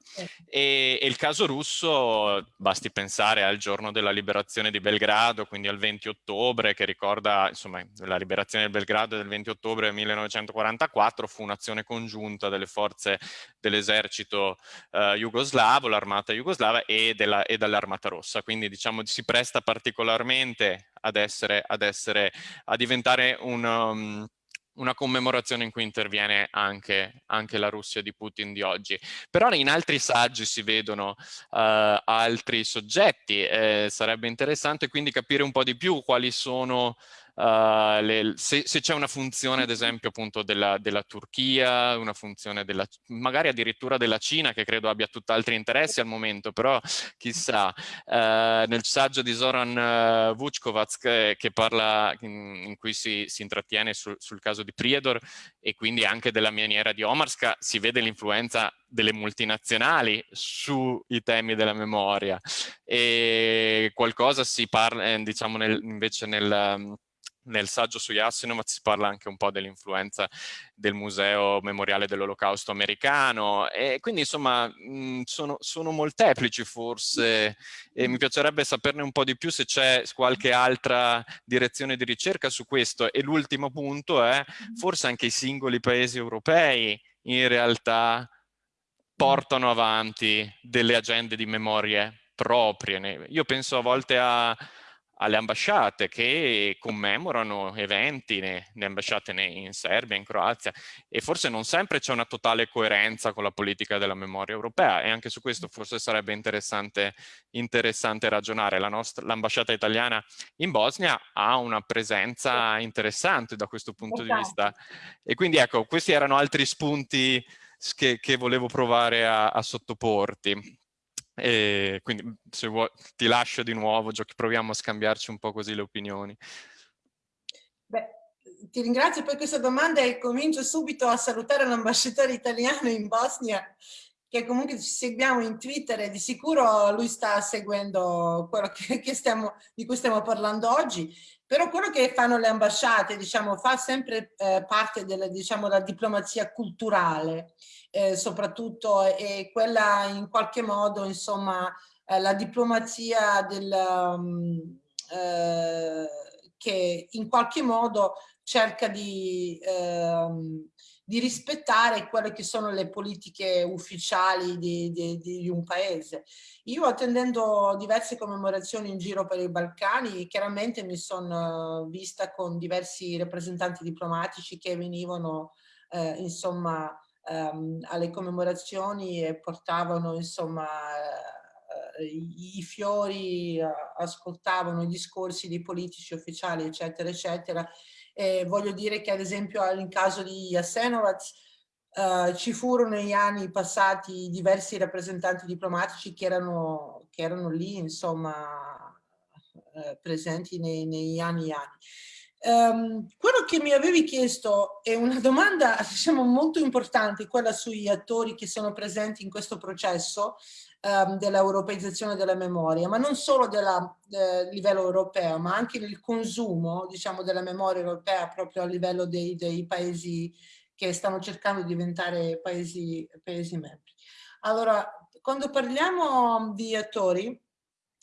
E, e, il caso russo, basti pensare al giorno della liberazione di Belgrado, quindi al 20 ottobre, che ricorda, insomma, la liberazione di Belgrado del 20 ottobre 1944, fu un'azione congiunta delle forze dell'esercito uh, jugoslavo, l'armata jugoslava e, e dell'armata rossa. Quindi, diciamo, si presta particolarmente ad essere, ad essere, a diventare un, um, una commemorazione in cui interviene anche, anche, la Russia di Putin di oggi. Però in altri saggi si vedono uh, altri soggetti, eh, sarebbe interessante quindi capire un po' di più quali sono Uh, le, se, se c'è una funzione ad esempio appunto della, della, Turchia, una funzione della, magari addirittura della Cina che credo abbia tutt'altri interessi al momento, però chissà, uh, nel saggio di Zoran uh, Vuckovac che, che, parla, in, in cui si, si intrattiene sul, sul caso di Priedor e quindi anche della miniera di Omarska, si vede l'influenza delle multinazionali sui temi della memoria. E qualcosa si parla eh, diciamo nel, invece nel nel saggio su Yasinov si parla anche un po' dell'influenza del Museo Memoriale dell'Olocausto americano e quindi insomma mh, sono, sono, molteplici forse e mi piacerebbe saperne un po' di più se c'è qualche altra direzione di ricerca su questo e l'ultimo punto è forse anche i singoli paesi europei in realtà portano avanti delle agende di memorie proprie. Io penso a volte a alle ambasciate che commemorano eventi, le ambasciate in Serbia, in Croazia e forse non sempre c'è una totale coerenza con la politica della memoria europea e anche su questo forse sarebbe interessante, interessante ragionare. L'ambasciata italiana in Bosnia ha una presenza interessante da questo punto di vista e quindi ecco questi erano altri spunti che, che volevo provare a, a sottoporti. E quindi se vuoi ti lascio di nuovo, proviamo a scambiarci un po' così le opinioni. Beh, ti ringrazio per questa domanda e comincio subito a salutare l'ambasciatore italiano in Bosnia che comunque ci seguiamo in Twitter e di sicuro lui sta seguendo quello che, che stiamo, di cui stiamo parlando oggi, però quello che fanno le ambasciate diciamo, fa sempre eh, parte della diciamo, diplomazia culturale eh, soprattutto e quella in qualche modo, insomma, eh, la diplomazia del, um, che in qualche modo cerca di, ehm, di, rispettare quelle che sono le politiche ufficiali di, di, di, un paese. Io attendendo diverse commemorazioni in giro per i Balcani, chiaramente mi sono vista con diversi rappresentanti diplomatici che venivano eh, insomma ehm, alle commemorazioni e portavano insomma eh, i, i, fiori, eh, ascoltavano i discorsi dei politici ufficiali eccetera eccetera e voglio dire che ad esempio in caso di Jasenovac Uh, ci furono negli anni passati diversi rappresentanti diplomatici che erano, che erano lì, insomma, uh, presenti nei, negli anni e anni. Um, quello che mi avevi chiesto è una domanda diciamo, molto importante, quella sugli attori che sono presenti in questo processo um, dell'europeizzazione della memoria, ma non solo a eh, livello europeo, ma anche nel consumo diciamo, della memoria europea proprio a livello dei, dei paesi che stanno cercando di diventare paesi, paesi membri. Allora, quando parliamo di attori,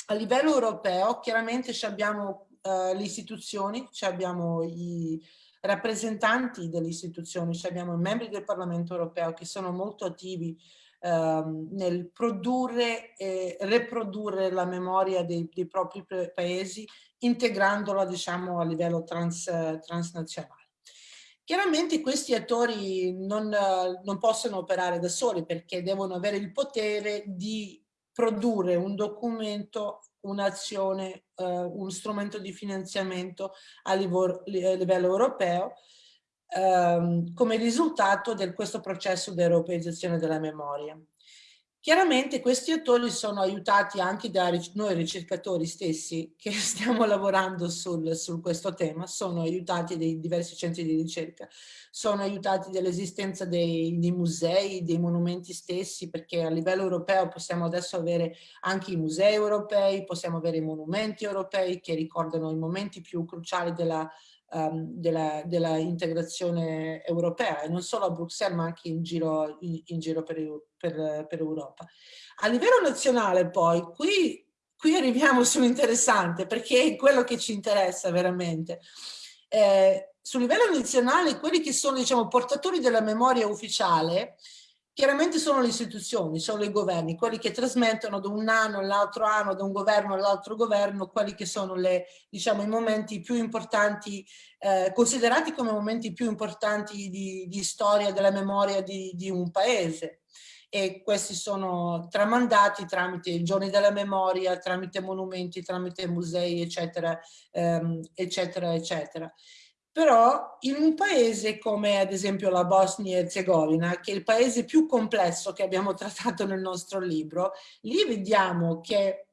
a livello europeo chiaramente abbiamo uh, le istituzioni, abbiamo i rappresentanti delle istituzioni, abbiamo i membri del Parlamento europeo che sono molto attivi uh, nel produrre e riprodurre la memoria dei, dei propri paesi, integrandola diciamo a livello trans, transnazionale. Chiaramente questi attori non, non possono operare da soli perché devono avere il potere di produrre un documento un'azione, uh, un strumento di finanziamento a livello europeo um, come risultato di questo processo di europeizzazione della memoria. Chiaramente questi attori sono aiutati anche da noi ricercatori stessi che stiamo lavorando su questo tema, sono aiutati dai diversi centri di ricerca, sono aiutati dall'esistenza dei, dei, musei, dei monumenti stessi, perché a livello europeo possiamo adesso avere anche i musei europei, possiamo avere i monumenti europei che ricordano i momenti più cruciali della um, della, della, integrazione europea e non solo a Bruxelles ma anche in giro, in, in giro per, per, per, Europa. A livello nazionale poi qui, qui arriviamo sull'interessante perché è quello che ci interessa veramente. Eh, sul livello nazionale quelli che sono diciamo, portatori della memoria ufficiale Chiaramente sono le istituzioni, sono i governi, quelli che trasmettono da un anno all'altro anno, da un governo all'altro governo, quelli che sono le, diciamo, i momenti più importanti, eh, considerati come momenti più importanti di, di storia della memoria di, di, un paese. E questi sono tramandati tramite i giorni della memoria, tramite monumenti, tramite musei, eccetera, ehm, eccetera, eccetera. Però in un paese come ad esempio la Bosnia e Herzegovina, che è il paese più complesso che abbiamo trattato nel nostro libro, lì vediamo che,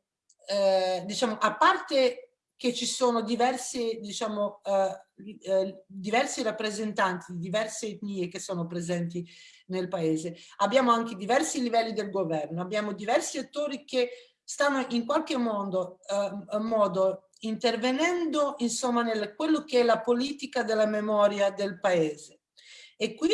eh, diciamo, a parte che ci sono diversi, diciamo, eh, eh, diversi rappresentanti di diverse etnie che sono presenti nel paese, abbiamo anche diversi livelli del governo, abbiamo diversi attori che stanno in qualche modo, eh, modo intervenendo insomma nel quello che è la politica della memoria del paese. E qui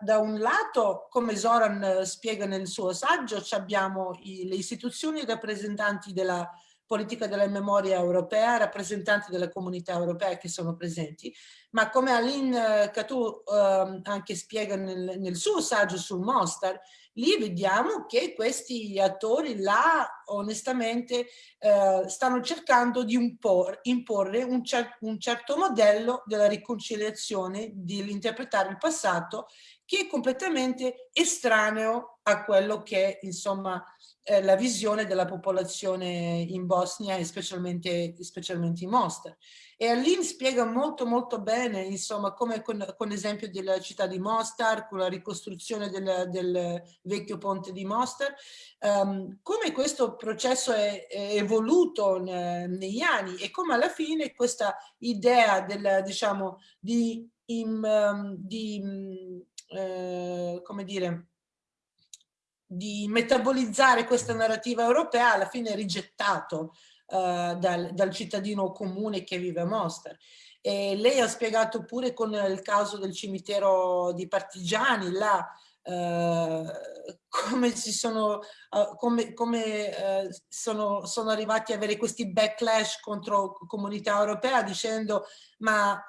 da un lato, come Zoran eh, spiega nel suo saggio, abbiamo le istituzioni rappresentanti della politica della memoria europea, rappresentanti della comunità europea che sono presenti, ma come Aline Catou eh, anche spiega nel, suo saggio sul Mostar, lì vediamo che questi attori là onestamente eh, stanno cercando di impor, imporre un, cer un certo modello della riconciliazione, di interpretare il passato che è completamente estraneo a quello che insomma eh, la visione della popolazione in Bosnia e specialmente, specialmente in Mostar. E Aline spiega molto molto bene, insomma, come con, con l'esempio della città di Mostar, con la ricostruzione del, del vecchio ponte di Mostar, um, come questo processo è, è evoluto ne, negli anni e come alla fine questa idea del, diciamo, di, in, um, di eh, come dire, di metabolizzare questa narrativa europea alla fine rigettato uh, dal, dal, cittadino comune che vive a Mostar. E lei ha spiegato pure con il caso del cimitero di partigiani, là, uh, come, sono, uh, come, come sono, sono arrivati a avere questi backlash contro comunità europea dicendo ma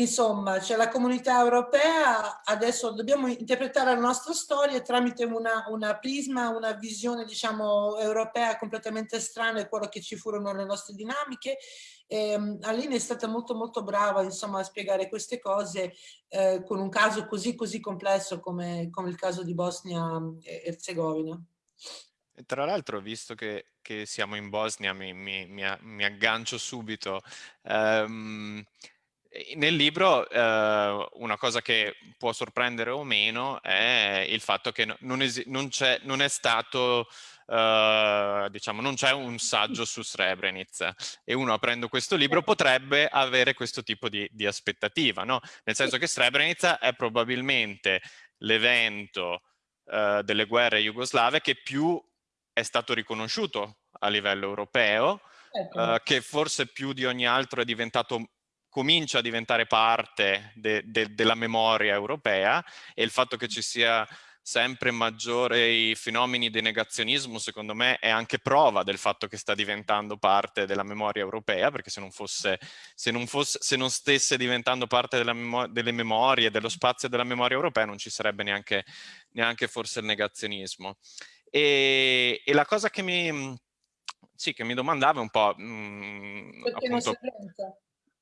Insomma, cioè la comunità europea, adesso dobbiamo interpretare la nostra storia tramite una, una prisma, una visione diciamo europea completamente strana a quello che ci furono le nostre dinamiche. E, um, Aline è stata molto molto brava insomma a spiegare queste cose eh, con un caso così così complesso come, come il caso di Bosnia e Erzegovina. Tra l'altro, visto che, che, siamo in Bosnia, mi, mi, mi, mi aggancio subito. Um, nel libro eh, una cosa che può sorprendere o meno è il fatto che non, non, non è stato, eh, diciamo, non c'è un saggio su Srebrenica e uno aprendo questo libro potrebbe avere questo tipo di, di aspettativa, no? Nel senso che Srebrenica è probabilmente l'evento eh, delle guerre jugoslave che più è stato riconosciuto a livello europeo, ecco. eh, che forse più di ogni altro è diventato comincia a diventare parte de, de, della memoria europea e il fatto che ci sia sempre maggiore i fenomeni di negazionismo, secondo me, è anche prova del fatto che sta diventando parte della memoria europea, perché se non, fosse, se non, fosse, se non stesse diventando parte memo delle memorie, dello spazio della memoria europea, non ci sarebbe neanche, neanche forse il negazionismo. E, e, la cosa che mi, sì, che mi domandavo un po'... Mh, perché appunto?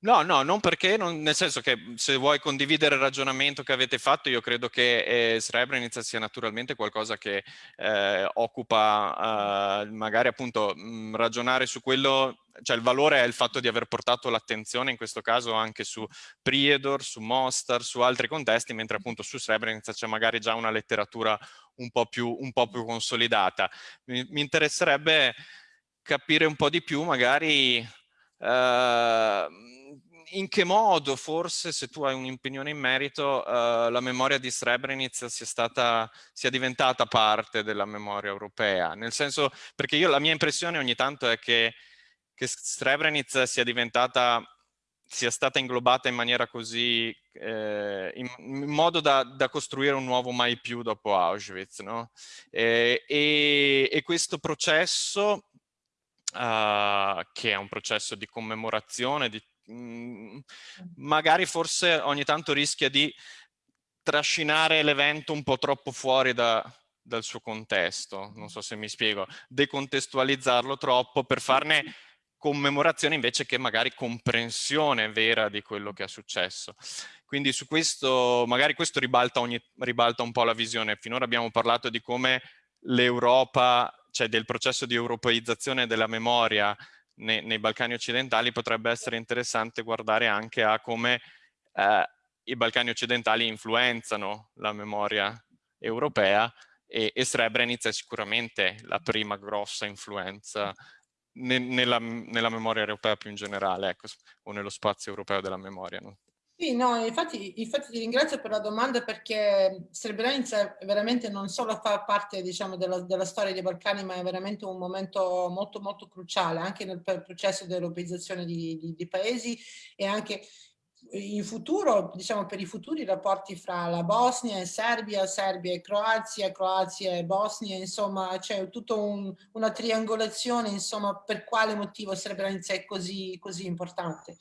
No, no, non perché, non, nel senso che se vuoi condividere il ragionamento che avete fatto, io credo che eh, Srebrenica sia naturalmente qualcosa che eh, occupa eh, magari appunto mh, ragionare su quello, cioè il valore è il fatto di aver portato l'attenzione in questo caso anche su Priedor, su Mostar, su altri contesti, mentre appunto su Srebrenica c'è magari già una letteratura un po' più, un po più consolidata. Mi, mi interesserebbe capire un po' di più magari Uh, in che modo forse, se tu hai un'opinione in merito, uh, la memoria di Srebrenica sia, stata, sia diventata parte della memoria europea? Nel senso, perché io la mia impressione ogni tanto è che, che Srebrenica sia diventata sia stata inglobata in maniera così, eh, in, in, modo da, da, costruire un nuovo mai più dopo Auschwitz, no? e, e, e questo processo Uh, che è un processo di commemorazione, di, mm, magari forse ogni tanto rischia di trascinare l'evento un po' troppo fuori da, dal suo contesto, non so se mi spiego, decontestualizzarlo troppo per farne commemorazione invece che magari comprensione vera di quello che è successo. Quindi su questo, magari questo ribalta, ogni, ribalta un po' la visione. Finora abbiamo parlato di come l'Europa cioè del processo di europeizzazione della memoria nei, nei, Balcani occidentali, potrebbe essere interessante guardare anche a come eh, i Balcani occidentali influenzano la memoria europea e, e Srebrenica è sicuramente la prima grossa influenza ne, nella, nella, memoria europea più in generale, ecco, o nello spazio europeo della memoria. No? Sì, no, infatti, infatti ti ringrazio per la domanda perché Srebrenica veramente non solo fa parte diciamo, della, della, storia dei Balcani, ma è veramente un momento molto molto cruciale anche nel processo di europeizzazione di, di, di paesi e anche in futuro, diciamo per i futuri rapporti fra la Bosnia e Serbia, Serbia e Croazia, Croazia e Bosnia, insomma c'è tutta un, una triangolazione, insomma per quale motivo Srebrenica è così, così importante.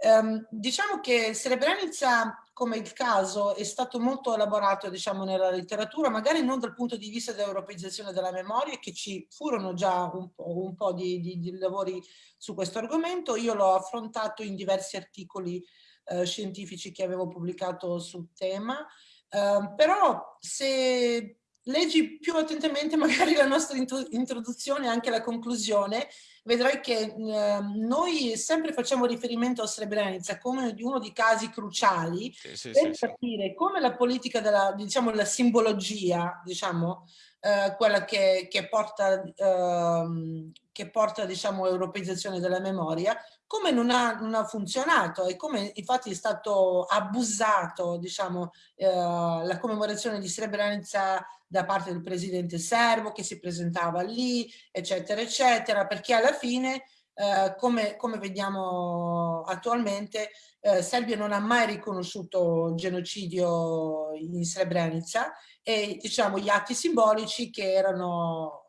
Um, diciamo che Srebrenica, come il caso, è stato molto elaborato diciamo, nella letteratura, magari non dal punto di vista dell'europeizzazione della memoria, che ci furono già un po', un po di, di, di, lavori su questo argomento. Io l'ho affrontato in diversi articoli eh, scientifici che avevo pubblicato sul tema, eh, però se leggi più attentamente magari la nostra introduzione e anche la conclusione, vedrai che eh, noi sempre facciamo riferimento a Srebrenica come di uno dei casi cruciali sì, sì, per sì, capire come la politica della, diciamo, la simbologia, diciamo, eh, quella che, che porta, eh, che porta diciamo, europeizzazione della memoria, come non ha, non ha, funzionato e come infatti è stato abusato diciamo, eh, la commemorazione di Srebrenica da parte del presidente serbo che si presentava lì, eccetera, eccetera, perché alla fine, eh, come, come, vediamo attualmente, eh, Serbia non ha mai riconosciuto il genocidio in Srebrenica e diciamo gli atti simbolici che erano,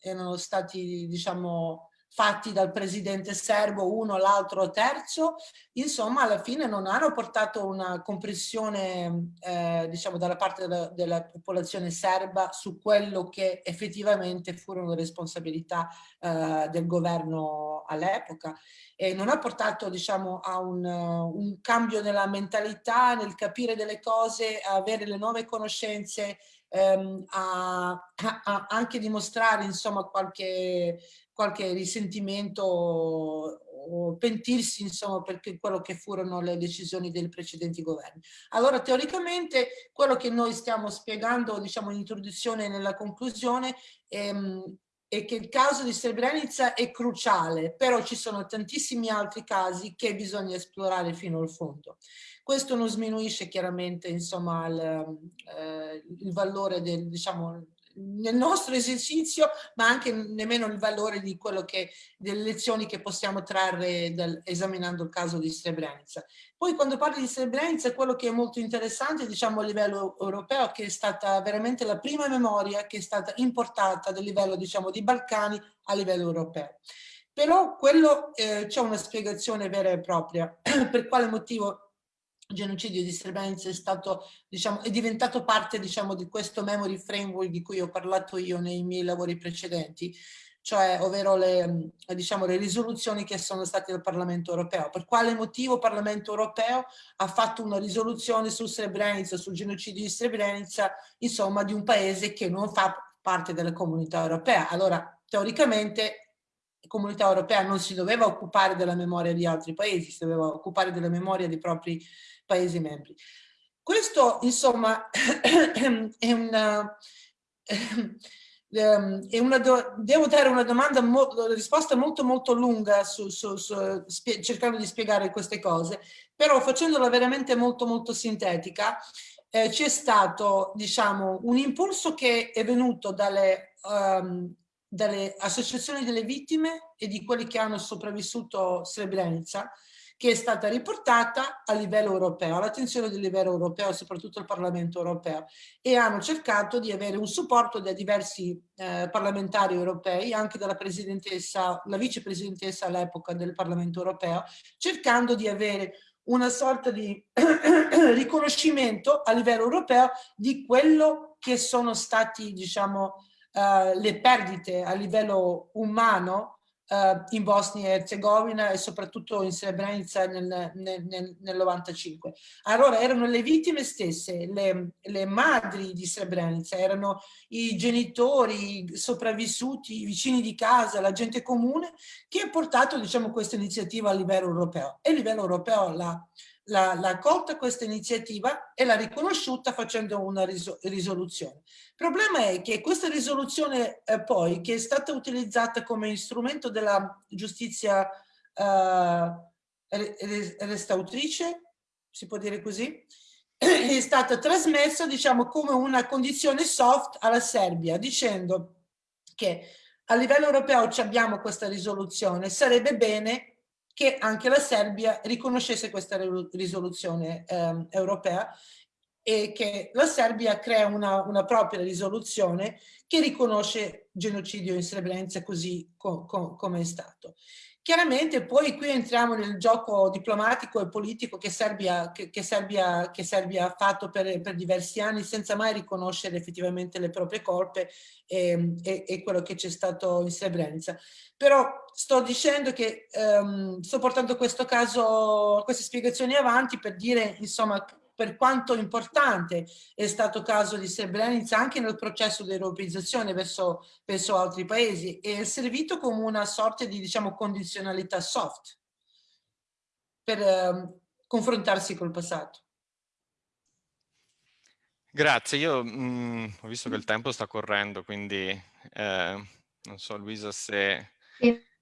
erano stati diciamo fatti dal presidente serbo, uno, l'altro, terzo, insomma alla fine non hanno portato una compressione eh, diciamo dalla parte della, della, popolazione serba su quello che effettivamente furono le responsabilità eh, del governo all'epoca. E non ha portato diciamo a un, un cambio nella mentalità, nel capire delle cose, avere le nuove conoscenze ehm, a, a, anche dimostrare insomma qualche qualche risentimento o pentirsi insomma per quello che furono le decisioni dei precedenti governi. Allora teoricamente quello che noi stiamo spiegando diciamo in introduzione e nella conclusione ehm, è che il caso di Srebrenica è cruciale, però ci sono tantissimi altri casi che bisogna esplorare fino al fondo. Questo non sminuisce chiaramente insomma, il, eh, il valore del, diciamo, nel nostro esercizio, ma anche nemmeno il valore di quello che, delle lezioni che possiamo trarre dal, esaminando il caso di Srebrenica. Poi quando parli di Srebrenica, quello che è molto interessante, diciamo a livello europeo, che è stata veramente la prima memoria che è stata importata a livello, diciamo, di Balcani a livello europeo. Però quello eh, c'è una spiegazione vera e propria, per quale motivo genocidio di Srebrenica è, stato, diciamo, è diventato parte diciamo, di questo memory framework di cui ho parlato io nei miei lavori precedenti. cioè ovvero le, diciamo, le risoluzioni che sono state del Parlamento europeo. Per quale motivo il Parlamento europeo ha fatto una risoluzione su Srebrenica, sul genocidio di Srebrenica, insomma di un paese che non fa parte della comunità europea. Allora, teoricamente comunità europea non si doveva occupare della memoria di altri paesi, si doveva occupare della memoria dei propri paesi membri. Questo, insomma, è una... Ehm, una devo dare una domanda, una risposta molto molto lunga su, su, su, cercando di spiegare queste cose, però facendola veramente molto molto sintetica, eh, c'è stato diciamo un impulso che è venuto dalle, um, dalle associazioni delle vittime e di quelli che hanno sopravvissuto Srebrenica, che è stata riportata a livello europeo, all'attenzione del livello europeo, soprattutto il Parlamento europeo, e hanno cercato di avere un supporto da diversi eh, parlamentari europei, anche dalla presidentessa, la vicepresidentessa all'epoca del Parlamento europeo, cercando di avere una sorta di riconoscimento a livello europeo di quello che sono stati, diciamo, uh, le perdite a livello umano uh, in Bosnia e Herzegovina e soprattutto in Srebrenica nel, nel, nel, nel 95. Allora erano le vittime stesse, le, le madri di Srebrenica, erano i genitori i sopravvissuti, i vicini di casa, la gente comune che ha portato diciamo, questa iniziativa a livello europeo e a livello europeo la l'ha accolta questa iniziativa e l'ha riconosciuta facendo una risoluzione. Il problema è che questa risoluzione eh, poi, che è stata utilizzata come strumento della giustizia eh, restautrice, si può dire così, è stata trasmessa diciamo come una condizione soft alla Serbia dicendo che a livello europeo abbiamo questa risoluzione, sarebbe bene che anche la Serbia riconoscesse questa risoluzione eh, europea e che la Serbia crea una, una, propria risoluzione che riconosce genocidio in Srebrenica così co co come è stato. Chiaramente poi qui entriamo nel gioco diplomatico e politico che Serbia, che, che Serbia, che Serbia ha fatto per, per, diversi anni senza mai riconoscere effettivamente le proprie colpe e, e, e quello che c'è stato in Srebrenica. Però sto dicendo che um, sto portando questo caso, queste spiegazioni avanti per dire insomma per quanto importante è stato il caso di Srebrenica anche nel processo di europeizzazione verso, verso altri paesi e è servito come una sorta di diciamo, condizionalità soft per eh, confrontarsi col passato. Grazie, io mh, mm, ho visto che il tempo sta correndo, quindi eh, non so Luisa se...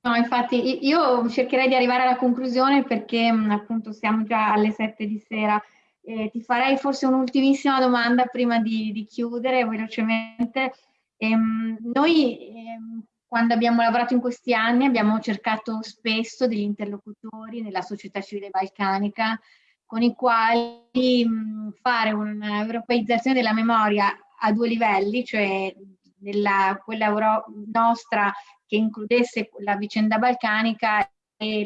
No, infatti io cercherei di arrivare alla conclusione perché mh, appunto siamo già alle sette di sera eh, ti farei forse un'ultimissima domanda prima di, di chiudere velocemente. Ehm, noi ehm, quando abbiamo lavorato in questi anni abbiamo cercato spesso degli interlocutori nella società civile balcanica con i quali mh, fare un'europeizzazione della memoria a due livelli, cioè nella, quella Euro nostra che includesse la vicenda balcanica e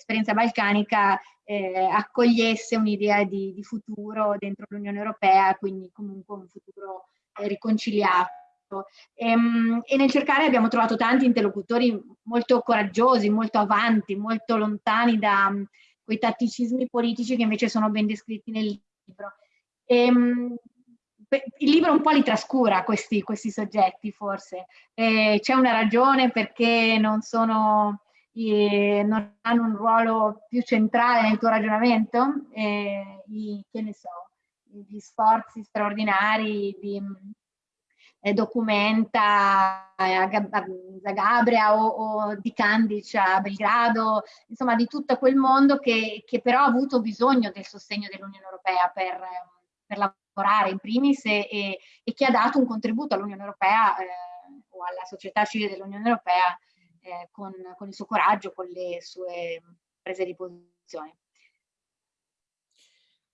l'esperienza balcanica eh, accogliesse un'idea di, di, futuro dentro l'Unione Europea, quindi comunque un futuro eh, riconciliato. E, ehm, e, nel cercare abbiamo trovato tanti interlocutori molto coraggiosi, molto avanti, molto lontani da um, quei tatticismi politici che invece sono ben descritti nel libro. E, um, il libro un po' li trascura questi, questi soggetti forse. C'è una ragione perché non sono non hanno un ruolo più centrale nel tuo ragionamento, eh, i, che ne so, gli sforzi straordinari di eh, documenta a Zagabria o, o, di Candice a Belgrado, insomma di tutto quel mondo che, che però ha avuto bisogno del sostegno dell'Unione Europea per, per, lavorare in primis e, e, e, che ha dato un contributo all'Unione Europea eh, o alla società civile dell'Unione Europea eh, con, con, il suo coraggio, con le sue prese di posizione.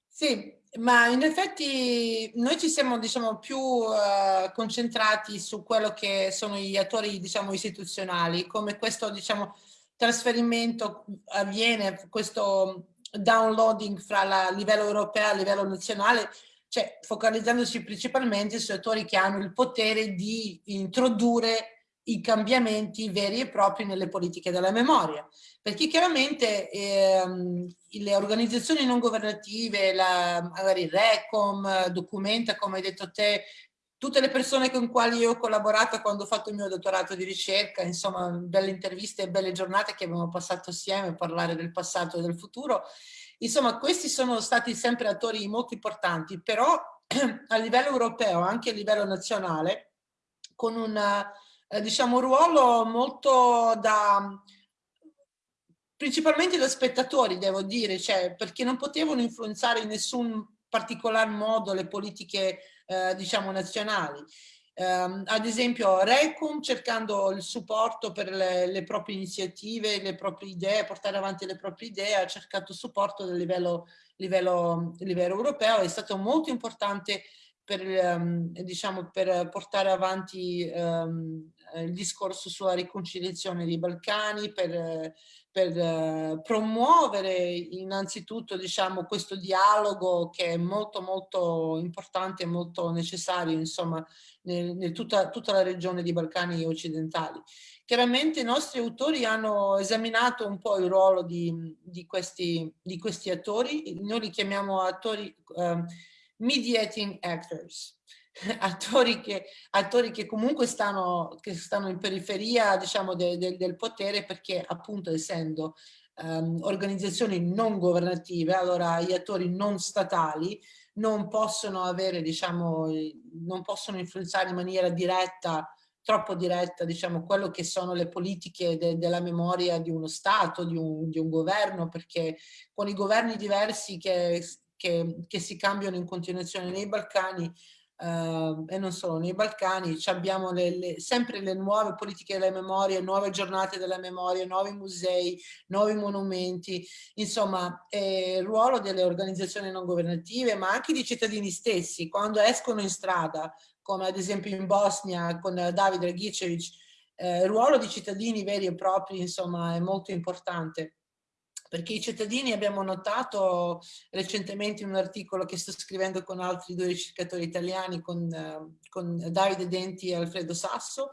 Sì, ma in effetti noi ci siamo diciamo, più uh, concentrati su quello che sono gli attori diciamo, istituzionali, come questo diciamo, trasferimento avviene, questo downloading fra la livello europeo e livello nazionale, cioè focalizzandosi principalmente su attori che hanno il potere di introdurre i cambiamenti veri e propri nelle politiche della memoria, perché chiaramente ehm, le organizzazioni non governative, la, magari il RECOM, Documenta, come hai detto te, tutte le persone con quali ho collaborato quando ho fatto il mio dottorato di ricerca, insomma belle interviste e belle giornate che abbiamo passato assieme a parlare del passato e del futuro, insomma questi sono stati sempre attori molto importanti, però a livello europeo, anche a livello nazionale, con una eh, diciamo, ruolo molto da principalmente da spettatori, devo dire, cioè, perché non potevano influenzare in nessun particolar modo le politiche, eh, diciamo, nazionali. Um, ad esempio Recum cercando il supporto per le, le, proprie iniziative, le proprie idee, portare avanti le proprie idee, ha cercato supporto a livello, livello, livello europeo, è stato molto importante per, um, diciamo, per portare avanti um, il discorso sulla riconciliazione dei Balcani, per, per uh, promuovere innanzitutto diciamo, questo dialogo che è molto molto importante e molto necessario insomma, nel, nel tutta, tutta la regione dei Balcani occidentali. Chiaramente i nostri autori hanno esaminato un po' il ruolo di, di, questi, di questi attori, noi li chiamiamo attori uh, mediating actors, attori che, attori che comunque stanno, che stanno in periferia diciamo, de, de, del potere perché appunto essendo um, organizzazioni non governative, allora gli attori non statali non possono avere, diciamo, non possono influenzare in maniera diretta troppo diretta, diciamo, quello che sono le politiche de, della memoria di uno Stato, di un, di un governo, perché con i governi diversi che, che, che si cambiano in continuazione nei Balcani Uh, e non solo nei Balcani, abbiamo le, le, sempre le nuove politiche della memoria, nuove giornate della memoria, nuovi musei, nuovi monumenti, insomma eh, il ruolo delle organizzazioni non governative ma anche di cittadini stessi. Quando escono in strada come ad esempio in Bosnia con David Dragicevic, eh, il ruolo di cittadini veri e propri insomma è molto importante perché i cittadini abbiamo notato recentemente in un articolo che sto scrivendo con altri due ricercatori italiani, con, eh, con Davide Denti e Alfredo Sasso,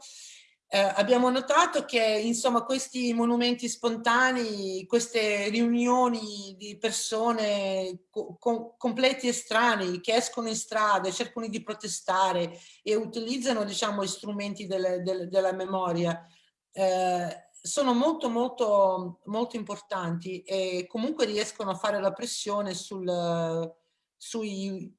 eh, abbiamo notato che insomma questi monumenti spontanei, queste riunioni di persone co completi estranei che escono in strada, cercano di protestare e utilizzano diciamo strumenti delle, delle, della memoria, eh, sono molto molto molto importanti e comunque riescono a fare la pressione sul, sui,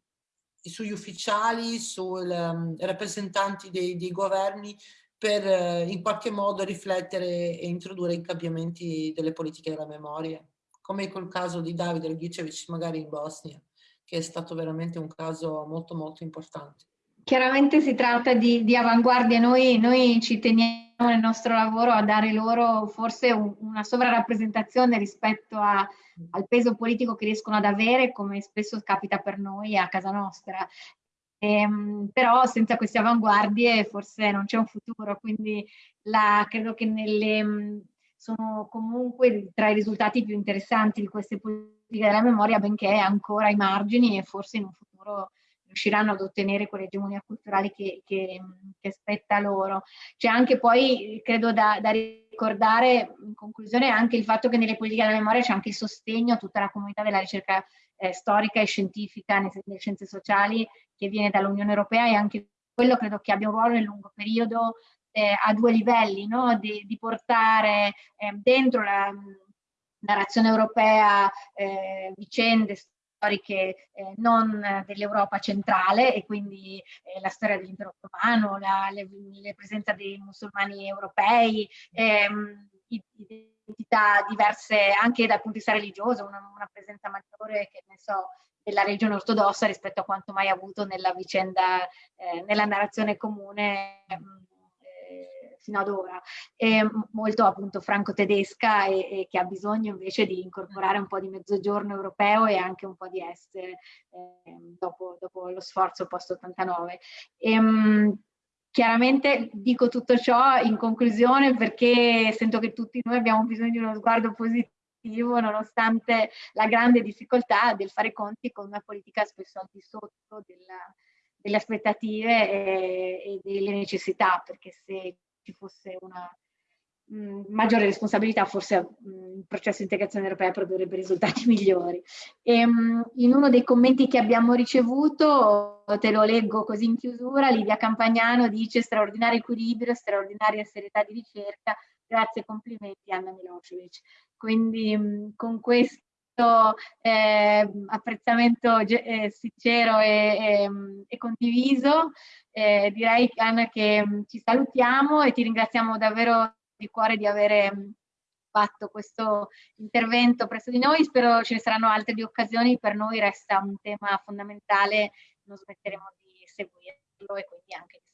sugli ufficiali, sui um, rappresentanti dei, dei governi per uh, in qualche modo riflettere e introdurre i cambiamenti delle politiche della memoria, come col caso di Davide Rgicevic magari in Bosnia, che è stato veramente un caso molto molto importante. Chiaramente si tratta di, di avanguardia, noi, noi, ci teniamo nel nostro lavoro a dare loro forse un, una sovrarappresentazione rispetto a, al peso politico che riescono ad avere, come spesso capita per noi a casa nostra. Ehm, però senza queste avanguardie forse non c'è un futuro, quindi la, credo che nelle, sono comunque tra i risultati più interessanti di queste politiche della memoria, benché ancora ai margini e forse in un futuro riusciranno ad ottenere quell'egemonia culturale che, che, che, spetta loro. C'è anche poi, credo da, da, ricordare in conclusione, anche il fatto che nelle politiche della memoria c'è anche il sostegno a tutta la comunità della ricerca eh, storica e scientifica nelle, scienze sociali che viene dall'Unione Europea e anche quello credo che abbia un ruolo nel lungo periodo eh, a due livelli, no? di, di, portare eh, dentro la narrazione europea eh, vicende storiche eh, non dell'Europa centrale e quindi eh, la storia dell'impero ottomano, la, le, le presenza dei musulmani europei, ehm, identità diverse anche dal punto di vista religioso, una, una presenza maggiore che ne so della regione ortodossa rispetto a quanto mai avuto nella vicenda, eh, nella narrazione comune mh, fino ad ora, è molto appunto franco-tedesca e, e, che ha bisogno invece di incorporare un po' di mezzogiorno europeo e anche un po' di est eh, dopo, dopo, lo sforzo post-89. Chiaramente dico tutto ciò in conclusione perché sento che tutti noi abbiamo bisogno di uno sguardo positivo nonostante la grande difficoltà del fare conti con una politica spesso al di sotto della, delle aspettative e, e, delle necessità, perché se ci fosse una mh, mm, maggiore responsabilità, forse mh, mm, il processo di integrazione europea produrrebbe risultati migliori. E, mh, in uno dei commenti che abbiamo ricevuto, te lo leggo così in chiusura, Livia Campagnano dice straordinario equilibrio, straordinaria serietà di ricerca, grazie e complimenti Anna Milosevic. Quindi con questo eh, apprezzamento eh, sincero e, e, e condiviso. Eh, direi Anna che ci salutiamo e ti ringraziamo davvero di cuore di avere fatto questo intervento presso di noi. Spero ce ne saranno altre di occasioni. Per noi resta un tema fondamentale, non smetteremo di seguirlo e quindi anche di.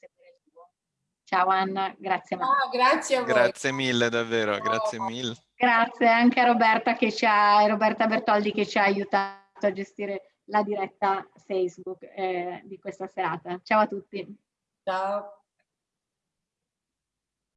Ciao Anna, grazie. Oh, grazie a voi. Grazie mille davvero, oh. grazie mille. Grazie anche a Roberta, che ci ha, Roberta Bertoldi che ci ha aiutato a gestire la diretta Facebook eh, di questa serata. Ciao a tutti. Ciao.